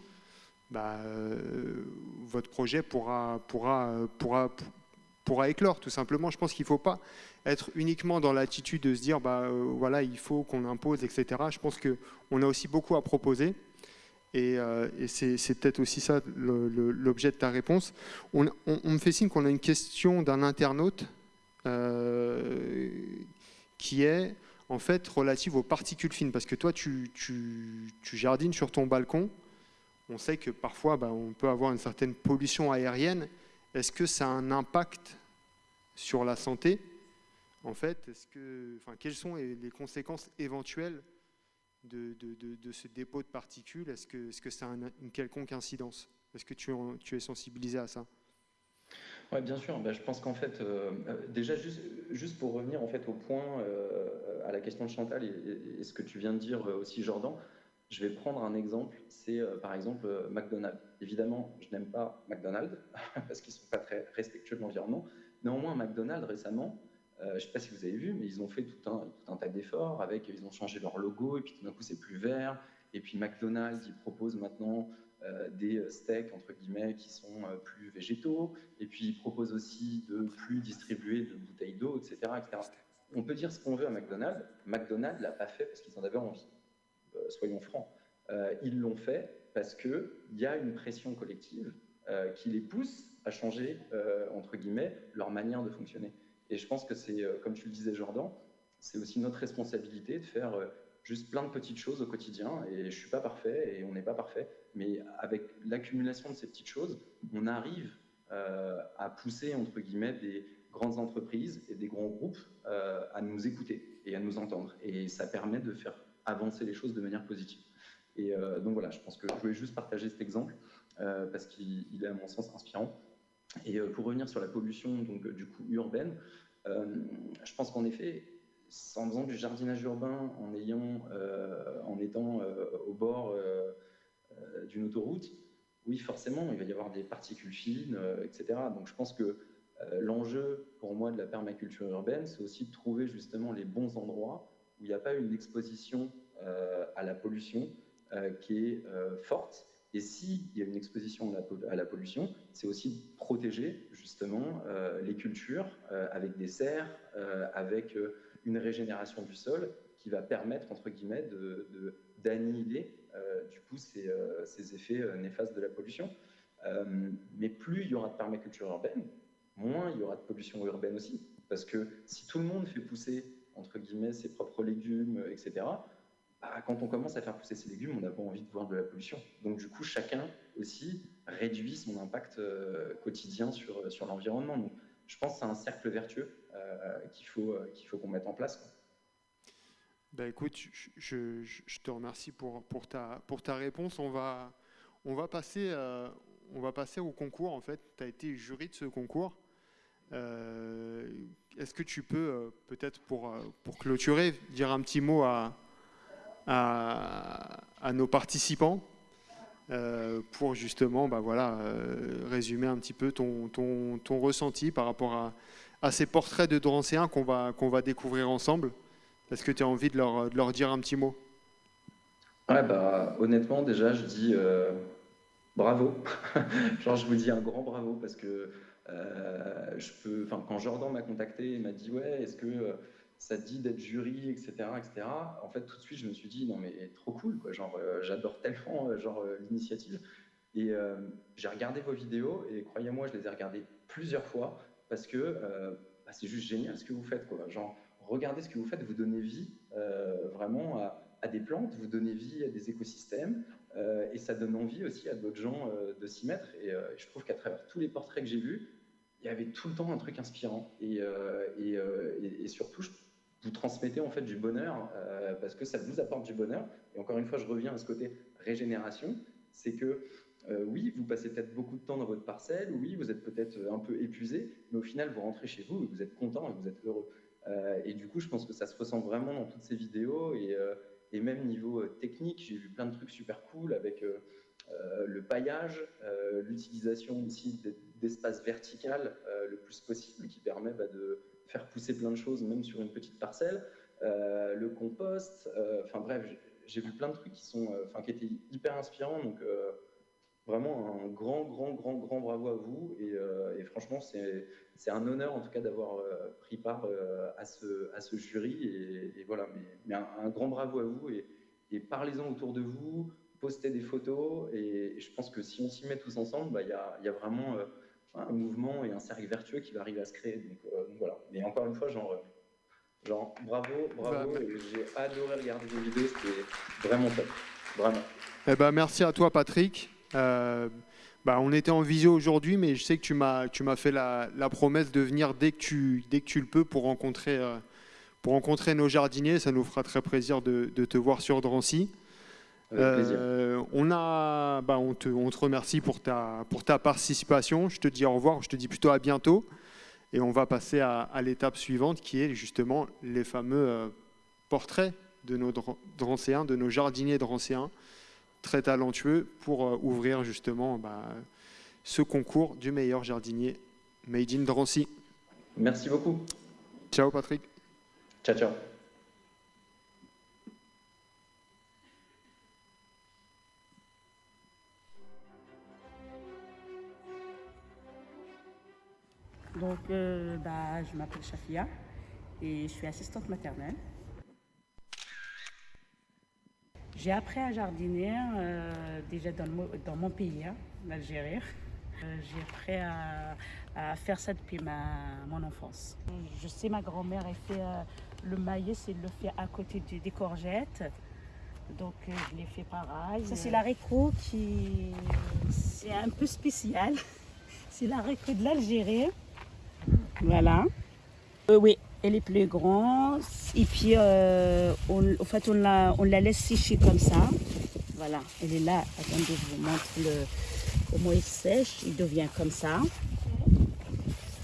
bah, euh, votre projet pourra, pourra, pourra, pourra éclore, tout simplement. Je pense qu'il ne faut pas être uniquement dans l'attitude de se dire, bah, euh, voilà, il faut qu'on impose, etc. Je pense qu'on a aussi beaucoup à proposer. Et, euh, c'est peut-être aussi ça l'objet de ta réponse. On, me fait signe qu'on a une question d'un internaute qui est en fait relative aux particules fines. Parce que toi, tu, tu, tu jardines sur ton balcon on sait que parfois bah, on peut avoir une certaine pollution aérienne. Est-ce que ça a un impact sur la santé? En fait, quelles sont les conséquences éventuelles de, ce dépôt de particules? Est-ce que, est ça a une quelconque incidence? Est-ce que tu, es sensibilisé à ça? Oui, bien sûr. Bah, je pense qu'en fait, euh, euh, déjà, juste, juste, pour revenir en fait, au point, euh, à la question de Chantal et, ce que tu viens de dire aussi, Jordan, je vais prendre un exemple, c'est euh, par exemple euh, McDonald's. Évidemment, je n'aime pas McDonald's parce qu'ils ne sont pas très respectueux de l'environnement. Néanmoins, McDonald's récemment, euh, je ne sais pas si vous avez vu, mais ils ont fait tout un, tout un tas d'efforts. Avec, ils ont changé leur logo et puis tout d'un coup c'est plus vert. Et puis McDonald's, ils proposent maintenant des steaks entre guillemets qui sont plus végétaux. Et puis ils proposent aussi de plus distribuer de bouteilles d'eau, etc., etc. On peut dire ce qu'on veut à McDonald's. McDonald's l'a pas fait parce qu'ils en avaient envie. Euh, soyons francs. Euh, ils l'ont fait parce qu'il y a une pression collective euh, qui les pousse à changer, entre guillemets, leur manière de fonctionner. Et je pense que c'est, comme tu le disais Jordan, c'est aussi notre responsabilité de faire juste plein de petites choses au quotidien. Et je ne suis pas parfait et on n'est pas parfait. Mais avec l'accumulation de ces petites choses, on arrive à pousser, entre guillemets, des grandes entreprises et des grands groupes à nous écouter et à nous entendre. Et ça permet de faire avancer les choses de manière positive. Et euh, donc voilà, je pense que je voulais juste partager cet exemple euh, parce qu'il est à mon sens inspirant. Et euh, pour revenir sur la pollution donc, du coup urbaine, je pense qu'en effet, en faisant du jardinage urbain, en, ayant, en étant au bord d'une autoroute, oui, forcément, il va y avoir des particules fines, etc. Donc je pense que l'enjeu pour moi de la permaculture urbaine, c'est aussi de trouver justement les bons endroits où il n'y a pas une exposition euh, à la pollution euh, qui est euh, forte. Et s'il y a une exposition à la, pollution, c'est aussi protéger justement les cultures avec des serres, avec une régénération du sol qui va permettre, entre guillemets, d'annihiler du coup ces, ces effets néfastes de la pollution. mais plus il y aura de permaculture urbaine, moins il y aura de pollution urbaine aussi. Parce que si tout le monde fait pousser, entre guillemets, ses propres légumes, etc., bah, quand on commence à faire pousser ses légumes, on n'a pas envie de voir de la pollution. Donc du coup, chacun aussi réduit son impact euh, quotidien sur, sur l'environnement. Donc je pense que c'est un cercle vertueux euh, qu'il faut euh, qu'on mette en place. Ben écoute, je, te remercie pour, pour, ta, pour ta réponse. On va, on va, passer, on va passer au concours. En fait, tu as été jury de ce concours. Est-ce que tu peux, peut-être pour, pour clôturer, dire un petit mot à, nos participants euh, pour justement bah voilà, euh, résumer un petit peu ton, ton, ton ressenti par rapport à, ces portraits de Drancéens qu'on va, va découvrir ensemble. Est-ce que tu as envie de leur, de leur, dire un petit mot? Ouais, bah, honnêtement, déjà, je dis euh, bravo. Genre, je vous dis un grand bravo parce que peux, quand Jordan m'a contacté et m'a dit Ouais, est-ce que ça dit d'être jury, etc., etc. En fait, tout de suite, je me suis dit, non, mais trop cool, quoi. Genre, euh, j'adore tellement, euh, genre, euh, l'initiative. Et j'ai regardé vos vidéos, et croyez-moi, je les ai regardées plusieurs fois, parce que bah, c'est juste génial ce que vous faites, quoi. Genre, regardez ce que vous faites, vous donnez vie vraiment à, des plantes, vous donnez vie à des écosystèmes, et ça donne envie aussi à d'autres gens de s'y mettre. Et je trouve qu'à travers tous les portraits que j'ai vus, il y avait tout le temps un truc inspirant. Et, et, et surtout, je vous transmettez en fait du bonheur euh, parce que ça vous apporte du bonheur. Et encore une fois, je reviens à ce côté régénération, c'est que euh, oui, vous passez peut-être beaucoup de temps dans votre parcelle, oui, vous êtes peut-être un peu épuisé, mais au final, vous rentrez chez vous et vous êtes content et vous êtes heureux. Euh, et du coup, je pense que ça se ressent vraiment dans toutes ces vidéos et, et même niveau technique, j'ai vu plein de trucs super cool avec le paillage, l'utilisation aussi d'espace vertical le plus possible qui permet bah, de faire pousser plein de choses, même sur une petite parcelle, euh, le compost, euh, enfin bref, j'ai vu plein de trucs qui, sont, euh, qui étaient hyper inspirants, donc vraiment un grand, grand, grand, grand bravo à vous, et, franchement, c'est un honneur en tout cas d'avoir pris part à, ce, à ce jury, et, voilà, mais, un, grand bravo à vous, et, parlez-en autour de vous, postez des photos, et, je pense que si on s'y met tous ensemble, bah, il y, y, a, vraiment un mouvement et un cercle vertueux qui va arriver à se créer. Donc, euh, voilà. Mais encore une fois, genre, euh, genre bravo, bravo. Bah, j'ai adoré regarder vos vidéos, c'était vraiment top. Vraiment. Eh ben, merci à toi, Patrick. Euh, bah, on était en visio aujourd'hui, mais je sais que tu m'as, tu m'as fait la, la, promesse de venir dès que tu, dès que tu le peux pour rencontrer, pour rencontrer nos jardiniers. Ça nous fera très plaisir de, de te voir sur Drancy. Euh, on, a, bah, on, te, on, te, remercie pour ta, pour ta participation. Je te dis au revoir, je te dis plutôt à bientôt. Et on va passer à, l'étape suivante qui est justement les fameux euh, portraits de nos drancéens, de nos jardiniers drancéens, très talentueux pour euh, ouvrir justement bah, ce concours du meilleur jardinier Made in Drancy. Merci beaucoup. Ciao Patrick. Ciao, ciao. Donc, euh, bah, je m'appelle Shafia et je suis assistante maternelle. J'ai appris à jardiner euh, déjà dans, mon pays, hein, l'Algérie. Euh, j'ai appris à, faire ça depuis ma, mon enfance. Je sais, ma grand-mère, elle fait le maïs, elle le fait à côté des courgettes. Donc, je l'ai fait pareil. Ça, c'est l'haricot qui... C'est un peu spécial. C'est l'haricot de l'Algérie. Voilà. Euh, oui, elle est plus grande. Et puis, euh, en fait, on la, laisse sécher comme ça. Voilà, elle est là. Attendez, je vous montre comment il sèche. Il devient comme ça.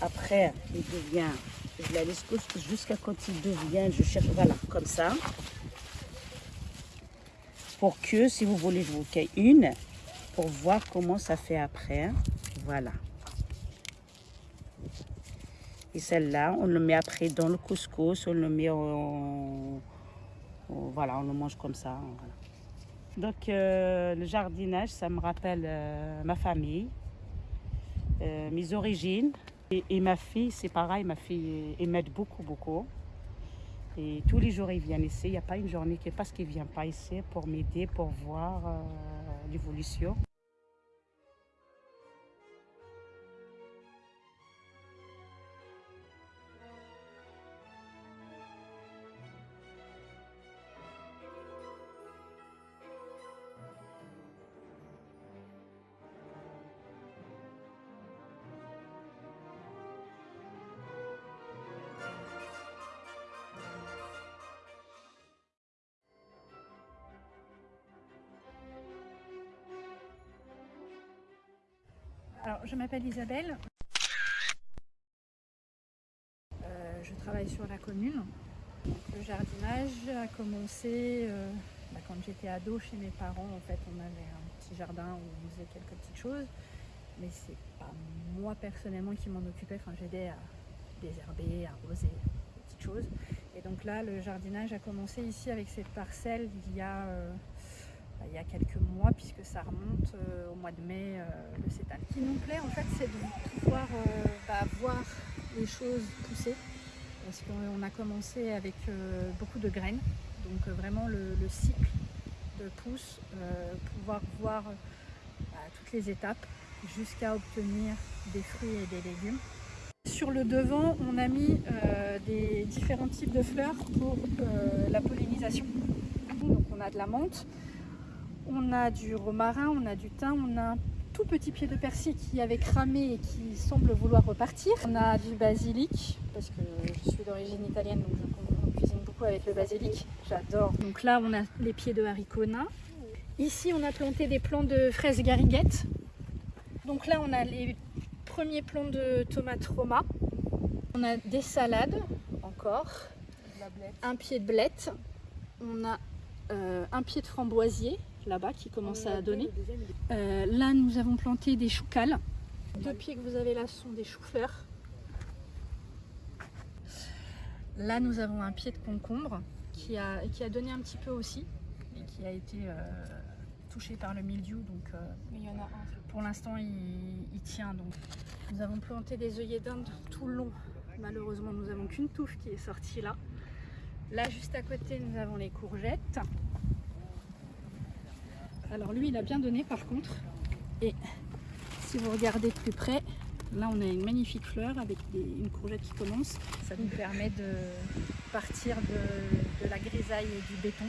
Après, il devient, je la laisse jusqu'à quand il devient, je cherche, voilà, comme ça. Pour que, si vous voulez, je vous fais une, pour voir comment ça fait après. Voilà. Et celle-là, on le met après dans le couscous, on le met en... voilà, on le mange comme ça. Donc euh, le jardinage, ça me rappelle euh, ma famille, euh, mes origines. Et, ma fille, c'est pareil, ma fille, elle beaucoup, beaucoup. Et tous les jours, ils viennent ici. Il n'y a pas une journée qui passe qu'ils ne viennent pas ici pour m'aider, pour voir l'évolution. M'appelle Isabelle. Euh, je travaille sur la commune. Le jardinage a commencé euh, bah, quand j'étais ado chez mes parents. En fait, on avait un petit jardin où on faisait quelques petites choses. Mais c'est pas moi personnellement qui m'en occupais. J'aidais à désherber, à arroser, des petites choses. Et donc là, le jardinage a commencé ici avec cette parcelle il y a euh, il y a quelques mois, puisque ça remonte euh, au mois de mai euh, le cétal. Ce qui nous plaît, en fait, c'est de pouvoir euh, bah, voir les choses pousser, parce qu'on a commencé avec beaucoup de graines, donc vraiment le, cycle de pousse, pouvoir voir bah, toutes les étapes jusqu'à obtenir des fruits et des légumes. Sur le devant, on a mis des différents types de fleurs pour la pollinisation. Donc on a de la menthe, on a du romarin, on a du thym, on a un tout petit pied de persil qui avait cramé et qui semble vouloir repartir. On a du basilic, parce que je suis d'origine italienne, donc je cuisine beaucoup avec le basilic. J'adore. Donc là, on a les pieds de haricots nains. Ici, on a planté des plants de fraises gariguettes. Donc là, on a les premiers plants de tomates roma. On a des salades, encore. Un pied de blette. On a euh, un pied de framboisier là-bas qui commence à donner. Euh, là, nous avons planté des choux cales. Deux pieds que vous avez là sont des choux-fleurs. Là, nous avons un pied de concombre qui a, qui a donné un petit peu aussi et qui a été euh, touché par le mildiou. Donc, euh, il y en a un. Pour l'instant, il, tient. Donc, nous avons planté des œillets d'Inde tout le long. Malheureusement, nous n'avons qu'une touffe qui est sortie là. Là, juste à côté, nous avons les courgettes. Alors lui, il a bien donné par contre. Et si vous regardez de plus près, là on a une magnifique fleur avec une courgette qui commence. Ça nous permet de partir de, de la grisaille et du béton.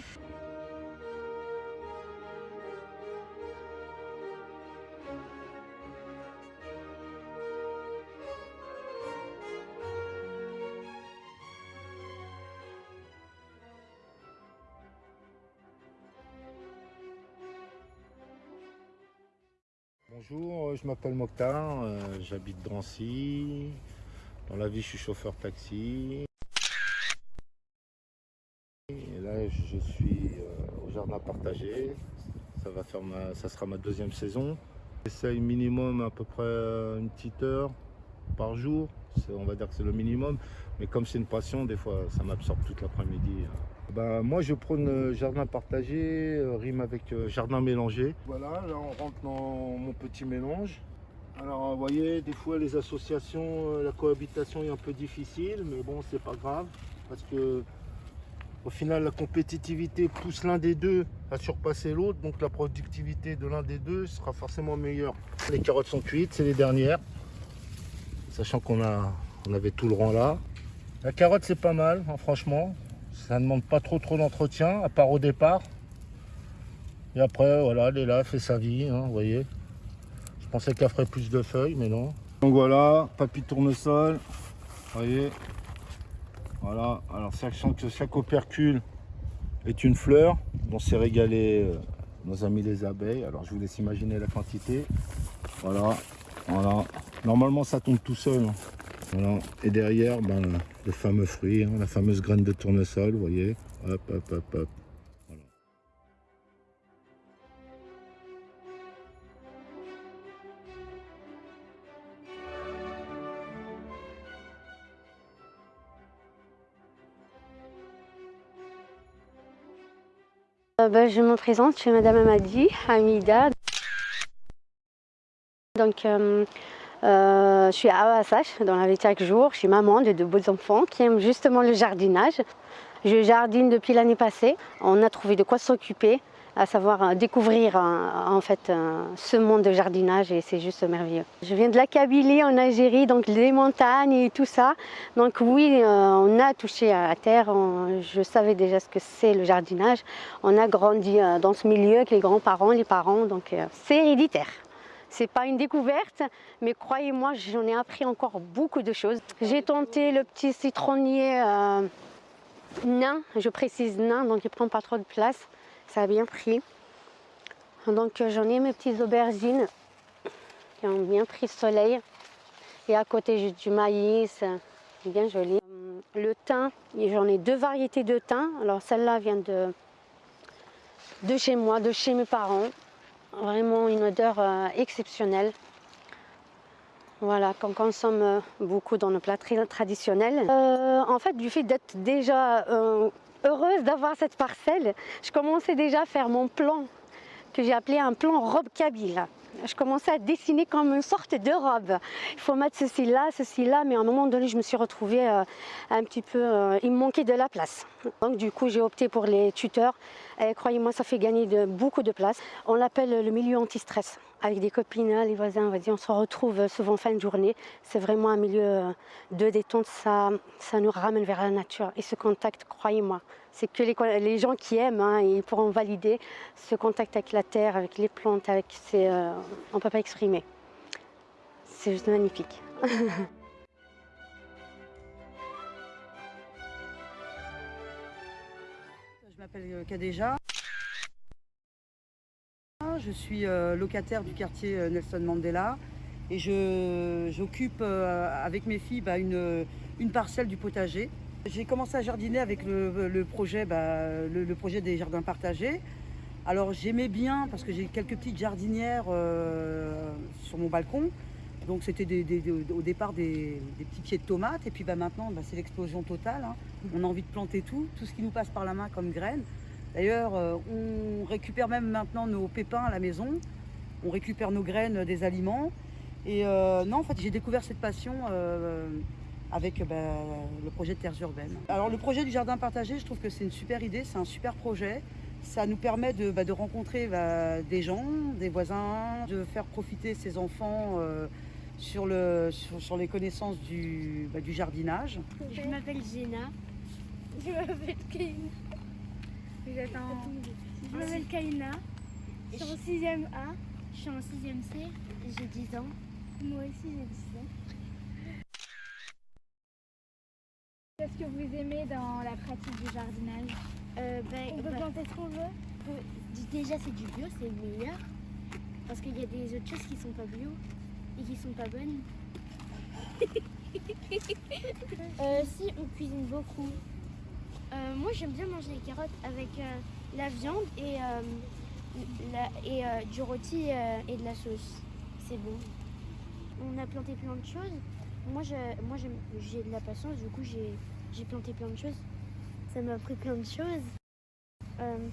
Bonjour, euh, je m'appelle Mokhtar, euh, j'habite Drancy. Dans la vie, je suis chauffeur taxi. Et là, je suis euh, au jardin partagé. Ça, va faire ça sera ma deuxième saison. J'essaye minimum à peu près une petite heure par jour. On va dire que c'est le minimum. Mais comme c'est une passion, des fois, ça m'absorbe toute l'après-midi. Bah, moi, je prône euh, jardin partagé, euh, rime avec euh, jardin mélangé. Voilà, là, on rentre dans mon petit mélange. Alors, vous voyez, des fois, les associations, la cohabitation est un peu difficile, mais bon, c'est pas grave, parce que au final, la compétitivité pousse l'un des deux à surpasser l'autre, donc la productivité de l'un des deux sera forcément meilleure. Les carottes sont cuites, c'est les dernières, sachant qu'on on avait tout le rang là. La carotte, c'est pas mal, hein, franchement. Ça ne demande pas trop trop d'entretien, à part au départ. Et après, voilà, elle est là, elle fait sa vie, hein, vous voyez. Je pensais qu'elle ferait plus de feuilles, mais non. Donc voilà, papy tournesol, vous voyez. Voilà, alors sachant que chaque opercule est une fleur dont s'est régalé euh, nos amis les abeilles. Alors je vous laisse imaginer la quantité. Voilà, voilà. Normalement ça tombe tout seul. Hein. Et derrière, ben, le fameux fruit, hein, la fameuse graine de tournesol, vous voyez. Hop, hop, hop, hop. Euh, ben, je me présente, je suis Madame Amadi Hamida. Donc, euh, euh, je suis à Awasash, dans la vie de chaque jour. Je suis maman de deux beaux enfants qui aiment justement le jardinage. Je jardine depuis l'année passée. On a trouvé de quoi s'occuper, à savoir euh, découvrir euh, en fait ce monde de jardinage et c'est juste merveilleux. Je viens de la Kabylie en Algérie, donc les montagnes et tout ça. Donc oui, on a touché à la terre. je savais déjà ce que c'est le jardinage. On a grandi dans ce milieu avec les grands-parents, les parents, donc c'est héréditaire. C'est pas une découverte, mais croyez-moi, j'en ai appris encore beaucoup de choses. J'ai tenté le petit citronnier nain, je précise nain, donc il prend pas trop de place. Ça a bien pris. Donc euh, j'en ai mes petites aubergines qui ont bien pris le soleil. Et à côté j'ai du maïs, bien joli. Euh, le thym, j'en ai deux variétés de thym. Alors celle-là vient de, de chez moi, de chez mes parents. Vraiment une odeur euh, exceptionnelle. Voilà, qu'on consomme beaucoup dans nos plats traditionnels. en fait, du fait d'être déjà heureuse d'avoir cette parcelle. Je commençais déjà à faire mon plan, que j'ai appelé un plan robe kabyle. Je commençais à dessiner comme une sorte de robe. Il faut mettre ceci là, ceci là, mais à un moment donné, je me suis retrouvée euh, un petit peu... Euh, il me manquait de la place. Donc du coup, j'ai opté pour les tuteurs. Et croyez-moi, ça fait gagner beaucoup de place. On l'appelle le milieu anti-stress. Avec des copines, les voisins, on se retrouve souvent fin de journée. C'est vraiment un milieu euh, de détente. Ça, ça nous ramène vers la nature. Et ce contact, croyez-moi, c'est que les, gens qui aiment, hein, ils pourront valider ce contact avec la terre, avec les plantes, avec euh, on ne peut pas exprimer. C'est juste magnifique. Je m'appelle euh, Kadeja. Je suis euh, locataire du quartier Nelson Mandela et j'occupe avec mes filles bah, une, une parcelle du potager. J'ai commencé à jardiner avec le, projet, bah, le, projet des jardins partagés. Alors j'aimais bien parce que j'ai quelques petites jardinières euh, sur mon balcon. Donc c'était au départ des, petits pieds de tomates et puis bah, maintenant bah, c'est l'explosion totale. Hein. On a envie de planter tout, tout ce qui nous passe par la main comme graines. D'ailleurs euh, on récupère même maintenant nos pépins à la maison. On récupère nos graines des aliments. Et euh, non en fait j'ai découvert cette passion avec bah, le projet de terres urbaines. Alors le projet du jardin partagé, je trouve que c'est une super idée, c'est un super projet. Ça nous permet de, bah, rencontrer bah, des gens, des voisins, de faire profiter ses enfants euh, sur, le, sur, les connaissances du, du jardinage. Je m'appelle Zéna. Je m'appelle Kaina. Je m'appelle Kaina. Je suis en 6ème A. Je suis en 6ème C. J'ai 10 ans. Moi aussi j'ai 10 ans. Qu'est-ce que vous aimez dans la pratique du jardinage? Euh, ben, On peut ben, planter ce qu'on veut Déjà c'est du bio, c'est meilleur. Parce qu'il y a des autres choses qui sont pas bio et qui sont pas bonnes. euh, si, on cuisine beaucoup. Euh, moi j'aime bien manger les carottes avec euh, la viande et, et du rôti et de la sauce. C'est bon. On a planté plein de choses. Moi, moi j'ai de la patience, du coup j'ai planté plein de choses. Ça m'a appris plein de choses. Euh,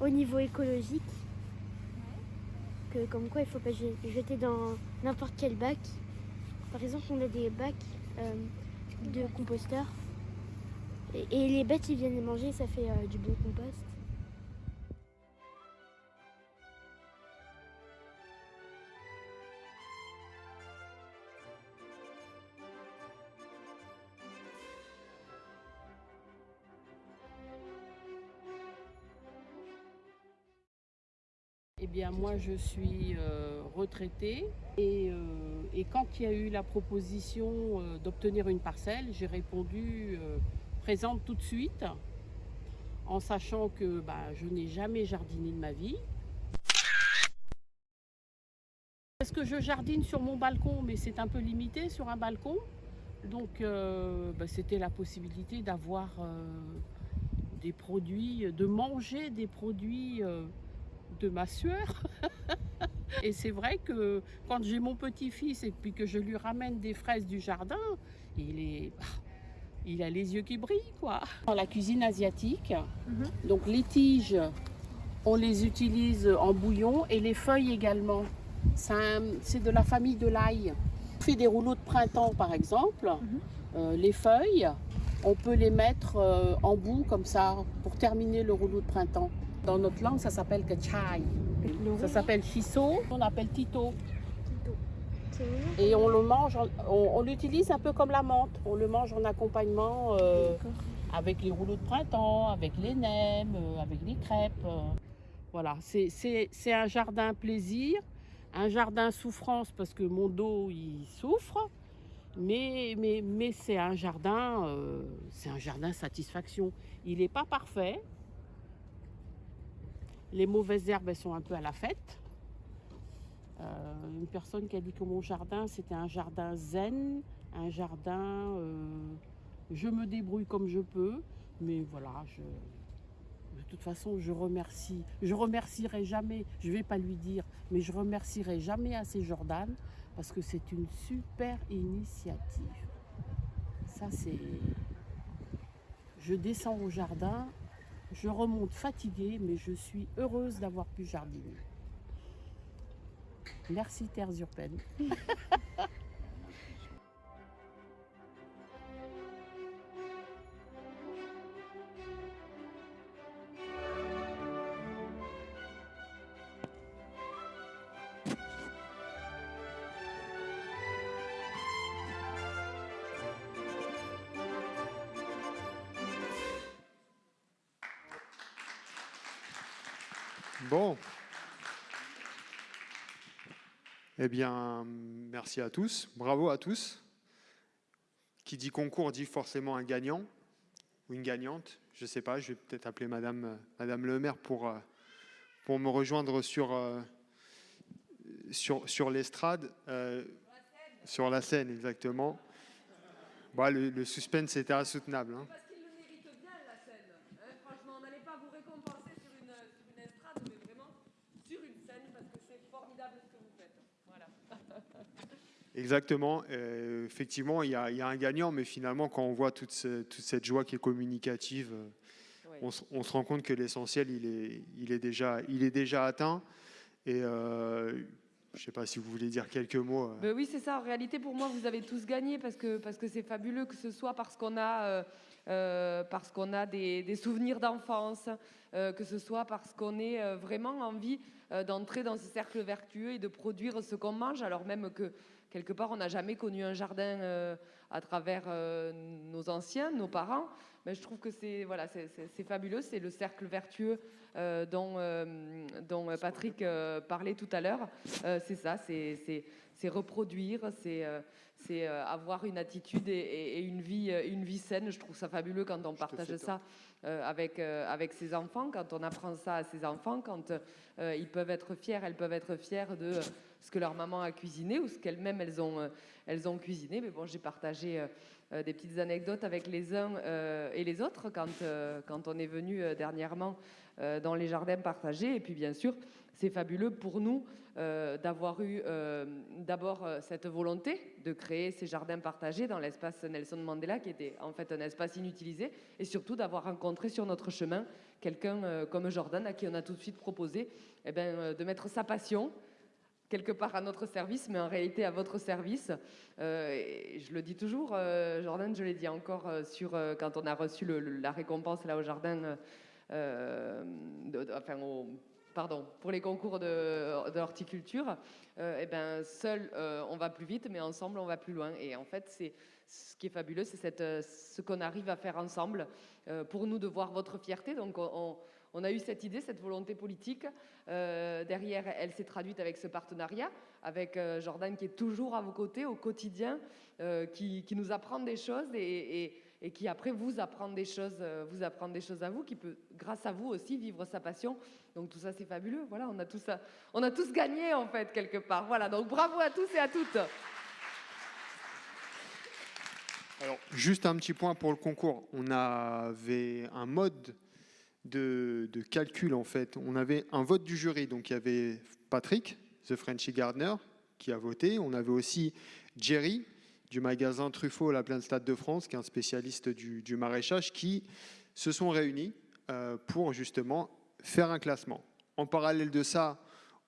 au niveau écologique, que comme quoi il ne faut pas jeter dans n'importe quel bac. Par exemple, on a des bacs euh, de composteurs. Et, les bêtes, ils viennent les manger, ça fait euh, du bon compost. Eh bien, moi, je suis euh, retraitée euh, et, quand il y a eu la proposition euh, d'obtenir une parcelle, j'ai répondu présente tout de suite, en sachant que bah, je n'ai jamais jardiné de ma vie. Est-ce que je jardine sur mon balcon Mais c'est un peu limité sur un balcon. Donc, bah, c'était la possibilité d'avoir des produits, de manger des produits de ma sueur. et c'est vrai que quand j'ai mon petit-fils et puis que je lui ramène des fraises du jardin, il est... Ah, il a les yeux qui brillent, quoi. Dans la cuisine asiatique, mhm. donc les tiges, on les utilise en bouillon et les feuilles également. C'est de la famille de l'ail. On fait des rouleaux de printemps, par exemple. Mhm. Euh, les feuilles, on peut les mettre euh, en bout comme ça pour terminer le rouleau de printemps. Dans notre langue, ça s'appelle kachai. Ça s'appelle chisso, on appelle tito. Et on le mange, on, l'utilise un peu comme la menthe. On le mange en accompagnement euh, avec les rouleaux de printemps, avec les nems, euh, avec les crêpes. Voilà, c'est un jardin plaisir, un jardin souffrance parce que mon dos il souffre. Mais, mais, mais c'est un jardin, euh, c'est un jardin satisfaction. Il n'est pas parfait. Les mauvaises herbes, elles sont un peu à la fête. Euh, une personne qui a dit que mon jardin, c'était un jardin zen, un jardin, euh, je me débrouille comme je peux, mais voilà, je, de toute façon, je remercie, je remercierai jamais, je ne vais pas lui dire, mais je remercierai jamais assez Jordan parce que c'est une super initiative. Ça, c'est. Je descends au jardin, je remonte fatiguée, mais je suis heureuse d'avoir pu jardiner. Merci Terres Urbaines. Eh bien, merci à tous. Bravo à tous. Qui dit concours dit forcément un gagnant ou une gagnante. Je ne sais pas, je vais peut-être appeler Madame, Madame le maire pour, euh, me rejoindre sur, euh, l'estrade. Euh, sur la scène, exactement. Le, le suspense était insoutenable. Hein. Exactement. Euh, effectivement, il y, a, un gagnant, mais finalement, quand on voit toute, cette joie qui est communicative, euh, on, se rend compte que l'essentiel, il est, il, est déjà, il est déjà atteint. Et euh, je ne sais pas si vous voulez dire quelques mots. Ben oui, c'est ça. En réalité, pour moi, vous avez tous gagné parce que parce que c'est fabuleux, que ce soit parce qu'on a, parce qu'on a des, des souvenirs d'enfance, que ce soit parce qu'on ait vraiment envie d'entrer dans ce cercle vertueux et de produire ce qu'on mange, alors même que quelque part, on n'a jamais connu un jardin euh, à travers euh, nos anciens, nos parents. Mais je trouve que c'est voilà, c'est fabuleux. C'est le cercle vertueux euh, dont, dont Patrick parlait tout à l'heure. c'est ça, c'est reproduire, c'est avoir une attitude et, une, vie, une vie saine. Je trouve ça fabuleux quand on partage ça avec, avec ses enfants, quand on apprend ça à ses enfants, quand ils peuvent être fiers, elles peuvent être fières de ce que leur maman a cuisiné ou ce qu'elles-mêmes elles ont, euh, elles ont cuisiné. Mais bon, j'ai partagé euh, euh, des petites anecdotes avec les uns et les autres quand, quand on est venu dernièrement dans les jardins partagés. Et puis bien sûr, c'est fabuleux pour nous d'avoir eu d'abord cette volonté de créer ces jardins partagés dans l'espace Nelson Mandela, qui était en fait un espace inutilisé, et surtout d'avoir rencontré sur notre chemin quelqu'un comme Jordan, à qui on a tout de suite proposé eh ben, de mettre sa passion, quelque part à notre service, mais en réalité à votre service. Euh, je le dis toujours, euh, Jordan, je l'ai dit encore euh, sur, quand on a reçu la récompense là au jardin, pardon, pour les concours de, horticulture, eh ben, seul on va plus vite, mais ensemble on va plus loin. Et en fait, c'est ce qui est fabuleux, c'est ce qu'on arrive à faire ensemble pour nous de voir votre fierté. Donc on on a eu cette idée, cette volonté politique. Euh, derrière, elle s'est traduite avec ce partenariat, avec euh, Jordan qui est toujours à vos côtés au quotidien, euh, qui, nous apprend des choses et, qui après vous apprend des choses, vous apprend des choses à vous, qui peut, grâce à vous aussi, vivre sa passion. Donc tout ça, c'est fabuleux. Voilà, on a tous, on a tous gagné en fait quelque part. Voilà, donc bravo à tous et à toutes. Alors, juste un petit point pour le concours. On avait un mode de, calcul, en fait. On avait un vote du jury, donc il y avait Patrick, The Frenchy Gardner, qui a voté. On avait aussi Jerry, du magasin Truffaut à la Plaine Stade de France, qui est un spécialiste du, maraîchage, qui se sont réunis euh, pour justement faire un classement. En parallèle de ça,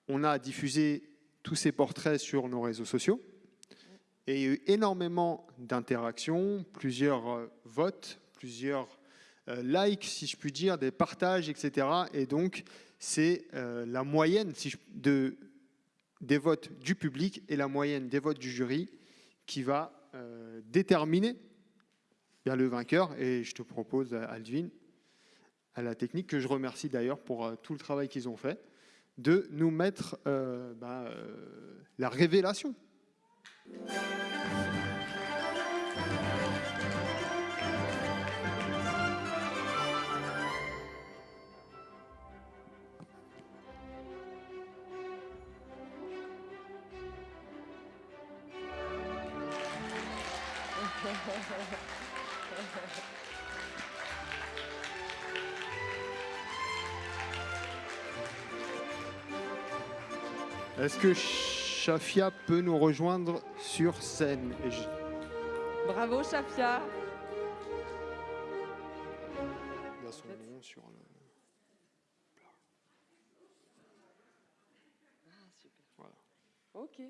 on a diffusé tous ces portraits sur nos réseaux sociaux. Et il y a eu énormément d'interactions, plusieurs euh, votes, plusieurs likes, si je puis dire, des partages, etc. Et donc, c'est euh, la moyenne des votes du public et la moyenne des votes du jury qui va euh, déterminer le vainqueur. Et je te propose, euh, Aldvin, à la technique, que je remercie d'ailleurs pour euh, tout le travail qu'ils ont fait, de nous mettre euh, euh, la révélation. Que Shafia peut nous rejoindre sur scène Et je- Bravo, Shafia. Il y a son nom sur le. Voilà. Ok.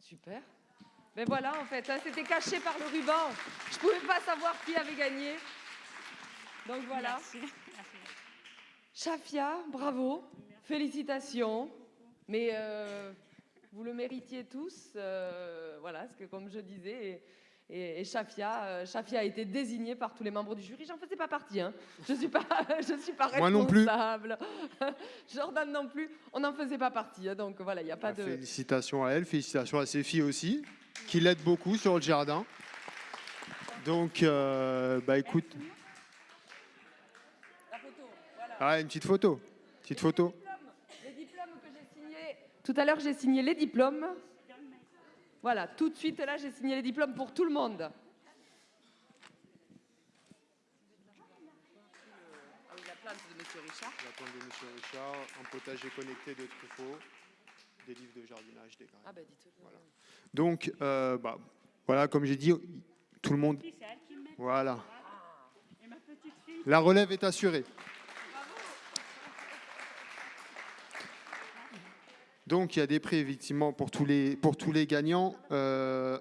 Super. Mais voilà, en fait, hein, c'était caché par le ruban. Je ne pouvais pas savoir qui avait gagné. Donc voilà. Shafia, bravo. Félicitations. Mais euh, vous le méritiez tous. euh, voilà, parce que comme je disais, et, et- Shafia, euh, Shafia a été désignée par tous les membres du jury. J'en faisais pas partie. Hein. Je ne suis pas, je suis pas Moi non plus. responsable. Jordan non plus. On n'en faisait pas partie. hein. Donc voilà, il n'y a pas de... Félicitations à elle, félicitations à ses filles aussi, qui l'aident beaucoup sur le jardin. Donc, euh, bah écoute. Ah, une petite photo. Petite photo. Les diplômes que j'ai signés. Tout à l'heure, j'ai signé les diplômes. Voilà, tout de suite, là, j'ai signé les diplômes pour tout le monde. Ah oui, la plante de Monsieur Richard. La plante de Monsieur Richard, un potager connecté de Truffaut, des livres de jardinage, des graines. Ah bah dites-le. Voilà. Donc, euh, bah, voilà, comme j'ai dit, tout le monde. Voilà. La relève est assurée. Donc, il y a des prix, effectivement, pour tous les, pour tous les gagnants. Euh,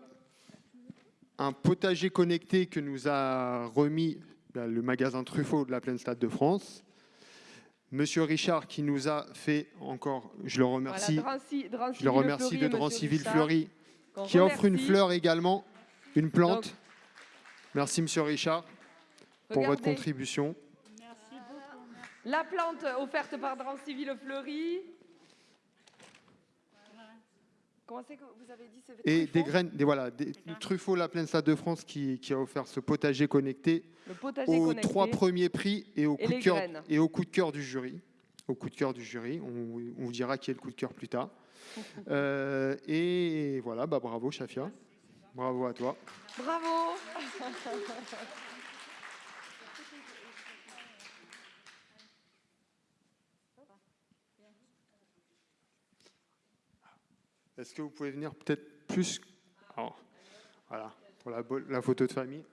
un potager connecté que nous a remis bah, le magasin Truffaut de la Plaine Stade de France. Monsieur Richard qui nous a fait encore, je le remercie, Voilà, Drancy- Drancy je le remercie de Richard, Fleury qui offre une fleur également, une plante. Donc, Merci Monsieur Richard pour votre contribution. La plante offerte par Drancy Villefleury. Comment c'est que vous avez dit c'est Et Truffaut des graines, des, voilà, des, Truffaut, la Plaine Stade de France qui, qui a offert ce potager connecté Le potager aux connecté. trois premiers prix et au, Et coup de cœur, graines. et au coup de cœur du jury. Au coup de cœur du jury, on, on vous dira qui est le coup de cœur plus tard. Euh, et voilà, bah, bravo Shafia, bravo à toi. Bravo Est-ce que vous pouvez venir peut-être plus Alors, Voilà, pour la, la photo de famille?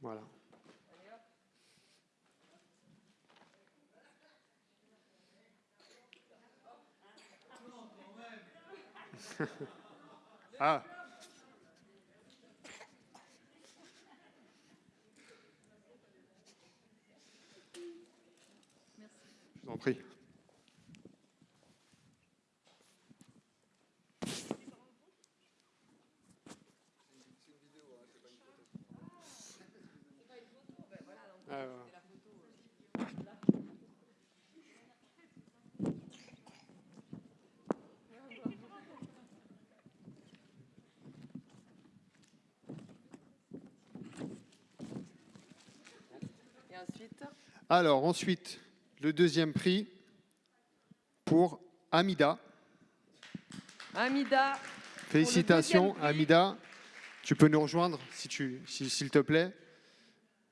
Voilà. ah. Je vous en prie. Ensuite Alors ensuite, le deuxième prix pour Amida. Amida. Félicitations. Amida. Tu peux nous rejoindre si tu, si- s'il te plaît.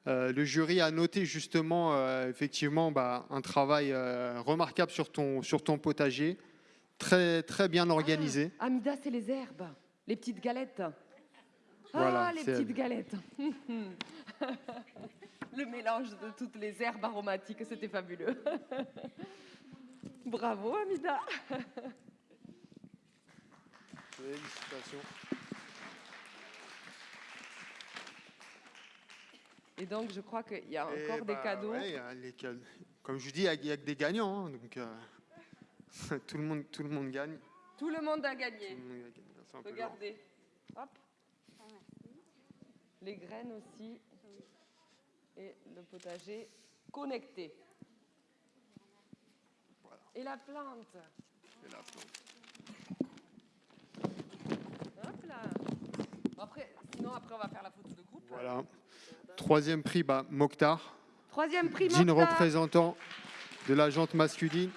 Euh, le jury a noté justement euh, effectivement bah, un travail euh, remarquable sur ton, sur ton potager, très, très bien organisé. Amida, c'est les herbes, les petites galettes. Voilà, ah, les petites elle. galettes. Le mélange de toutes les herbes aromatiques, c'était fabuleux. Bravo, Amida. Félicitations. Et donc, je crois qu'il y a Et encore des bah, cadeaux. ouais, les. Comme je vous dis, il n'y a, que des gagnants. hein, donc, euh, tout, le monde, tout le monde gagne. Tout le monde a gagné. Monde a gagné. Regardez. Hop. Les graines aussi. Et le potager connecté. Et la plante. Et la plante. Hop là. Après, sinon, après, on va faire la photo de groupe. Voilà. Troisième prix, bah, Mokhtar. Troisième prix, Jean Mokhtar. représentant de la jante masculine.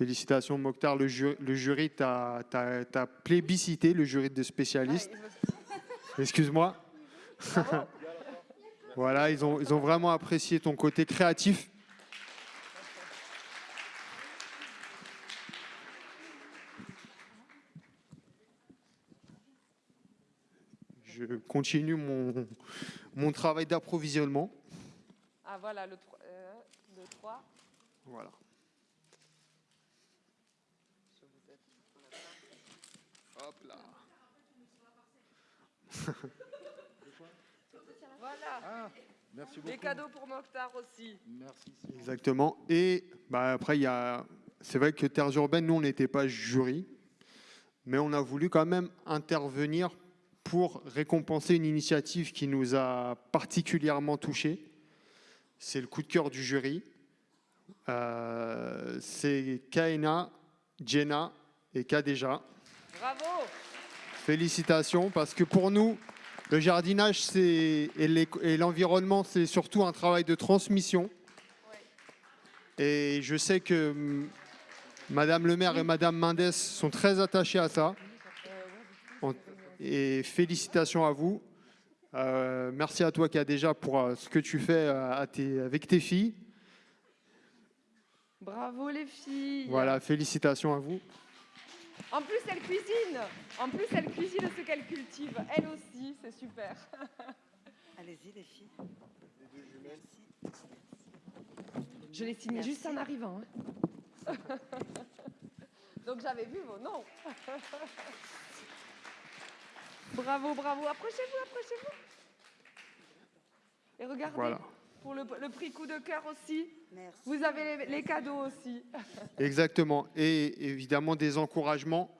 Félicitations Mokhtar, le, ju- le jury t'a plébiscité, le jury de spécialistes. Excuse-moi. voilà, ils ont, ils ont vraiment apprécié ton côté créatif. Je continue mon, mon travail d'approvisionnement. Ah, voilà, le 3. le 3. Voilà. Hop là. Voilà. merci Les beaucoup. cadeaux pour Mokhtar aussi. Merci. Exactement. Et bah, après, il y a... c'est vrai que Terres Urbaines, nous, on n'était pas jury, mais on a voulu quand même intervenir pour récompenser une initiative qui nous a particulièrement touchés. C'est le coup de cœur du jury. Euh, c'est Kaena, Jenna et Kadeja. Bravo. Félicitations, parce que pour nous, le jardinage et l'environnement, c'est surtout un travail de transmission. Et je sais que hum, Madame le maire et Madame Mendes sont très attachées à ça. En- Et félicitations à vous. Euh, merci à toi qui a déjà pour euh, ce que tu fais euh, à tes- avec tes filles. Bravo les filles. Voilà, félicitations à vous. En plus, elle cuisine. En plus, elle cuisine ce qu'elle cultive. Elle aussi, c'est super. Allez-y les filles. Je l'ai signé juste en arrivant. hein. Donc j'avais vu vos noms. bravo, bravo. Approchez-vous, approchez-vous. Et regardez, Voilà. Pour le, le prix coup de cœur aussi, vous avez les, les cadeaux aussi. Exactement. Et évidemment des encouragements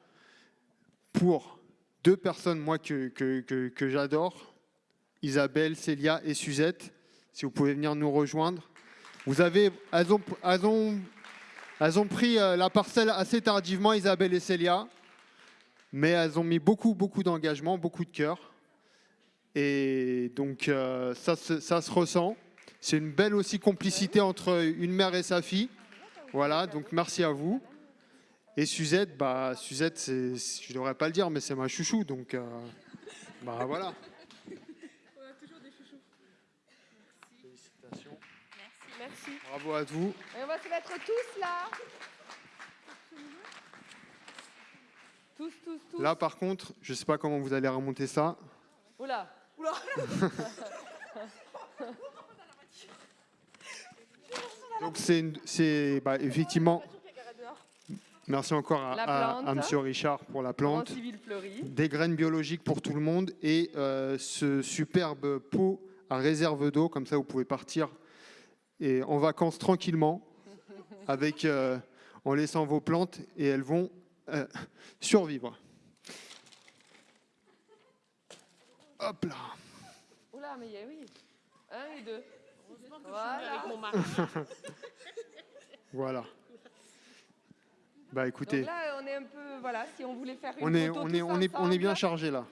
pour deux personnes, moi, que, que, que- que j'adore, Isabelle, Célia et Suzette, si vous pouvez venir nous rejoindre. Vous avez, elles ont, elles ont, elles ont pris euh, la parcelle assez tardivement, Isabelle et Célia, mais elles ont mis beaucoup, beaucoup d'engagement, beaucoup de cœur. Et donc, euh, ça, se- ça se ressent. C'est une belle aussi complicité entre une mère et sa fille. Voilà, donc merci à vous. Et Suzette, bah, Suzette, je ne devrais pas le dire, mais c'est ma chouchou, donc euh, bah voilà. Félicitations. Merci. Bravo à vous. Et on va se mettre tous là. Tous, tous, tous. Là, par contre, je ne sais pas comment vous allez remonter ça. Oula. Oula. Donc c'est, bah, effectivement. Merci encore à. Monsieur Richard pour la plante. Des graines biologiques pour tout le monde et euh, ce superbe pot à réserve d'eau, comme ça vous pouvez partir et en vacances tranquillement, avec, euh, en laissant vos plantes et elles vont euh, survivre. Hop là. Oula, mais il y a oui. Un et deux. Voilà. mon mari. Voilà. Bah écoutez, Donc là, on est un peu, voilà, si on voulait faire une on est, photo on est, on est, on est bien chargé là.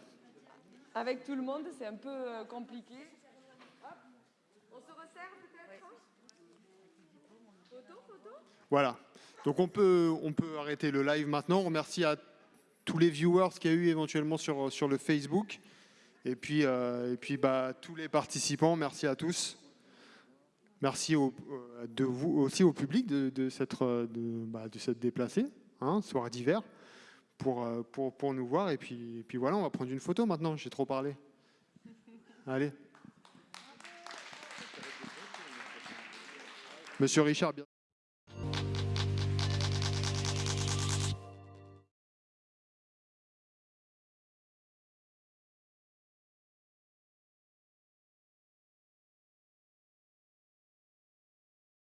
Avec tout le monde, c'est un peu euh, compliqué. Hop. On se resserre peut-être Photo, photo? Voilà. Donc on peut, on peut arrêter le live maintenant. On remercie à tous les viewers qu'il y a eu éventuellement sur, sur le Facebook. Et puis, euh, et puis bah, tous les participants, merci à tous. Merci euh, aussi au public de, euh, bah, s'être déplacé, hein, soir d'hiver, pour, euh, pour nous voir. Et puis, et puis voilà, on va prendre une photo maintenant. J'ai trop parlé. Allez. Monsieur Richard, bien.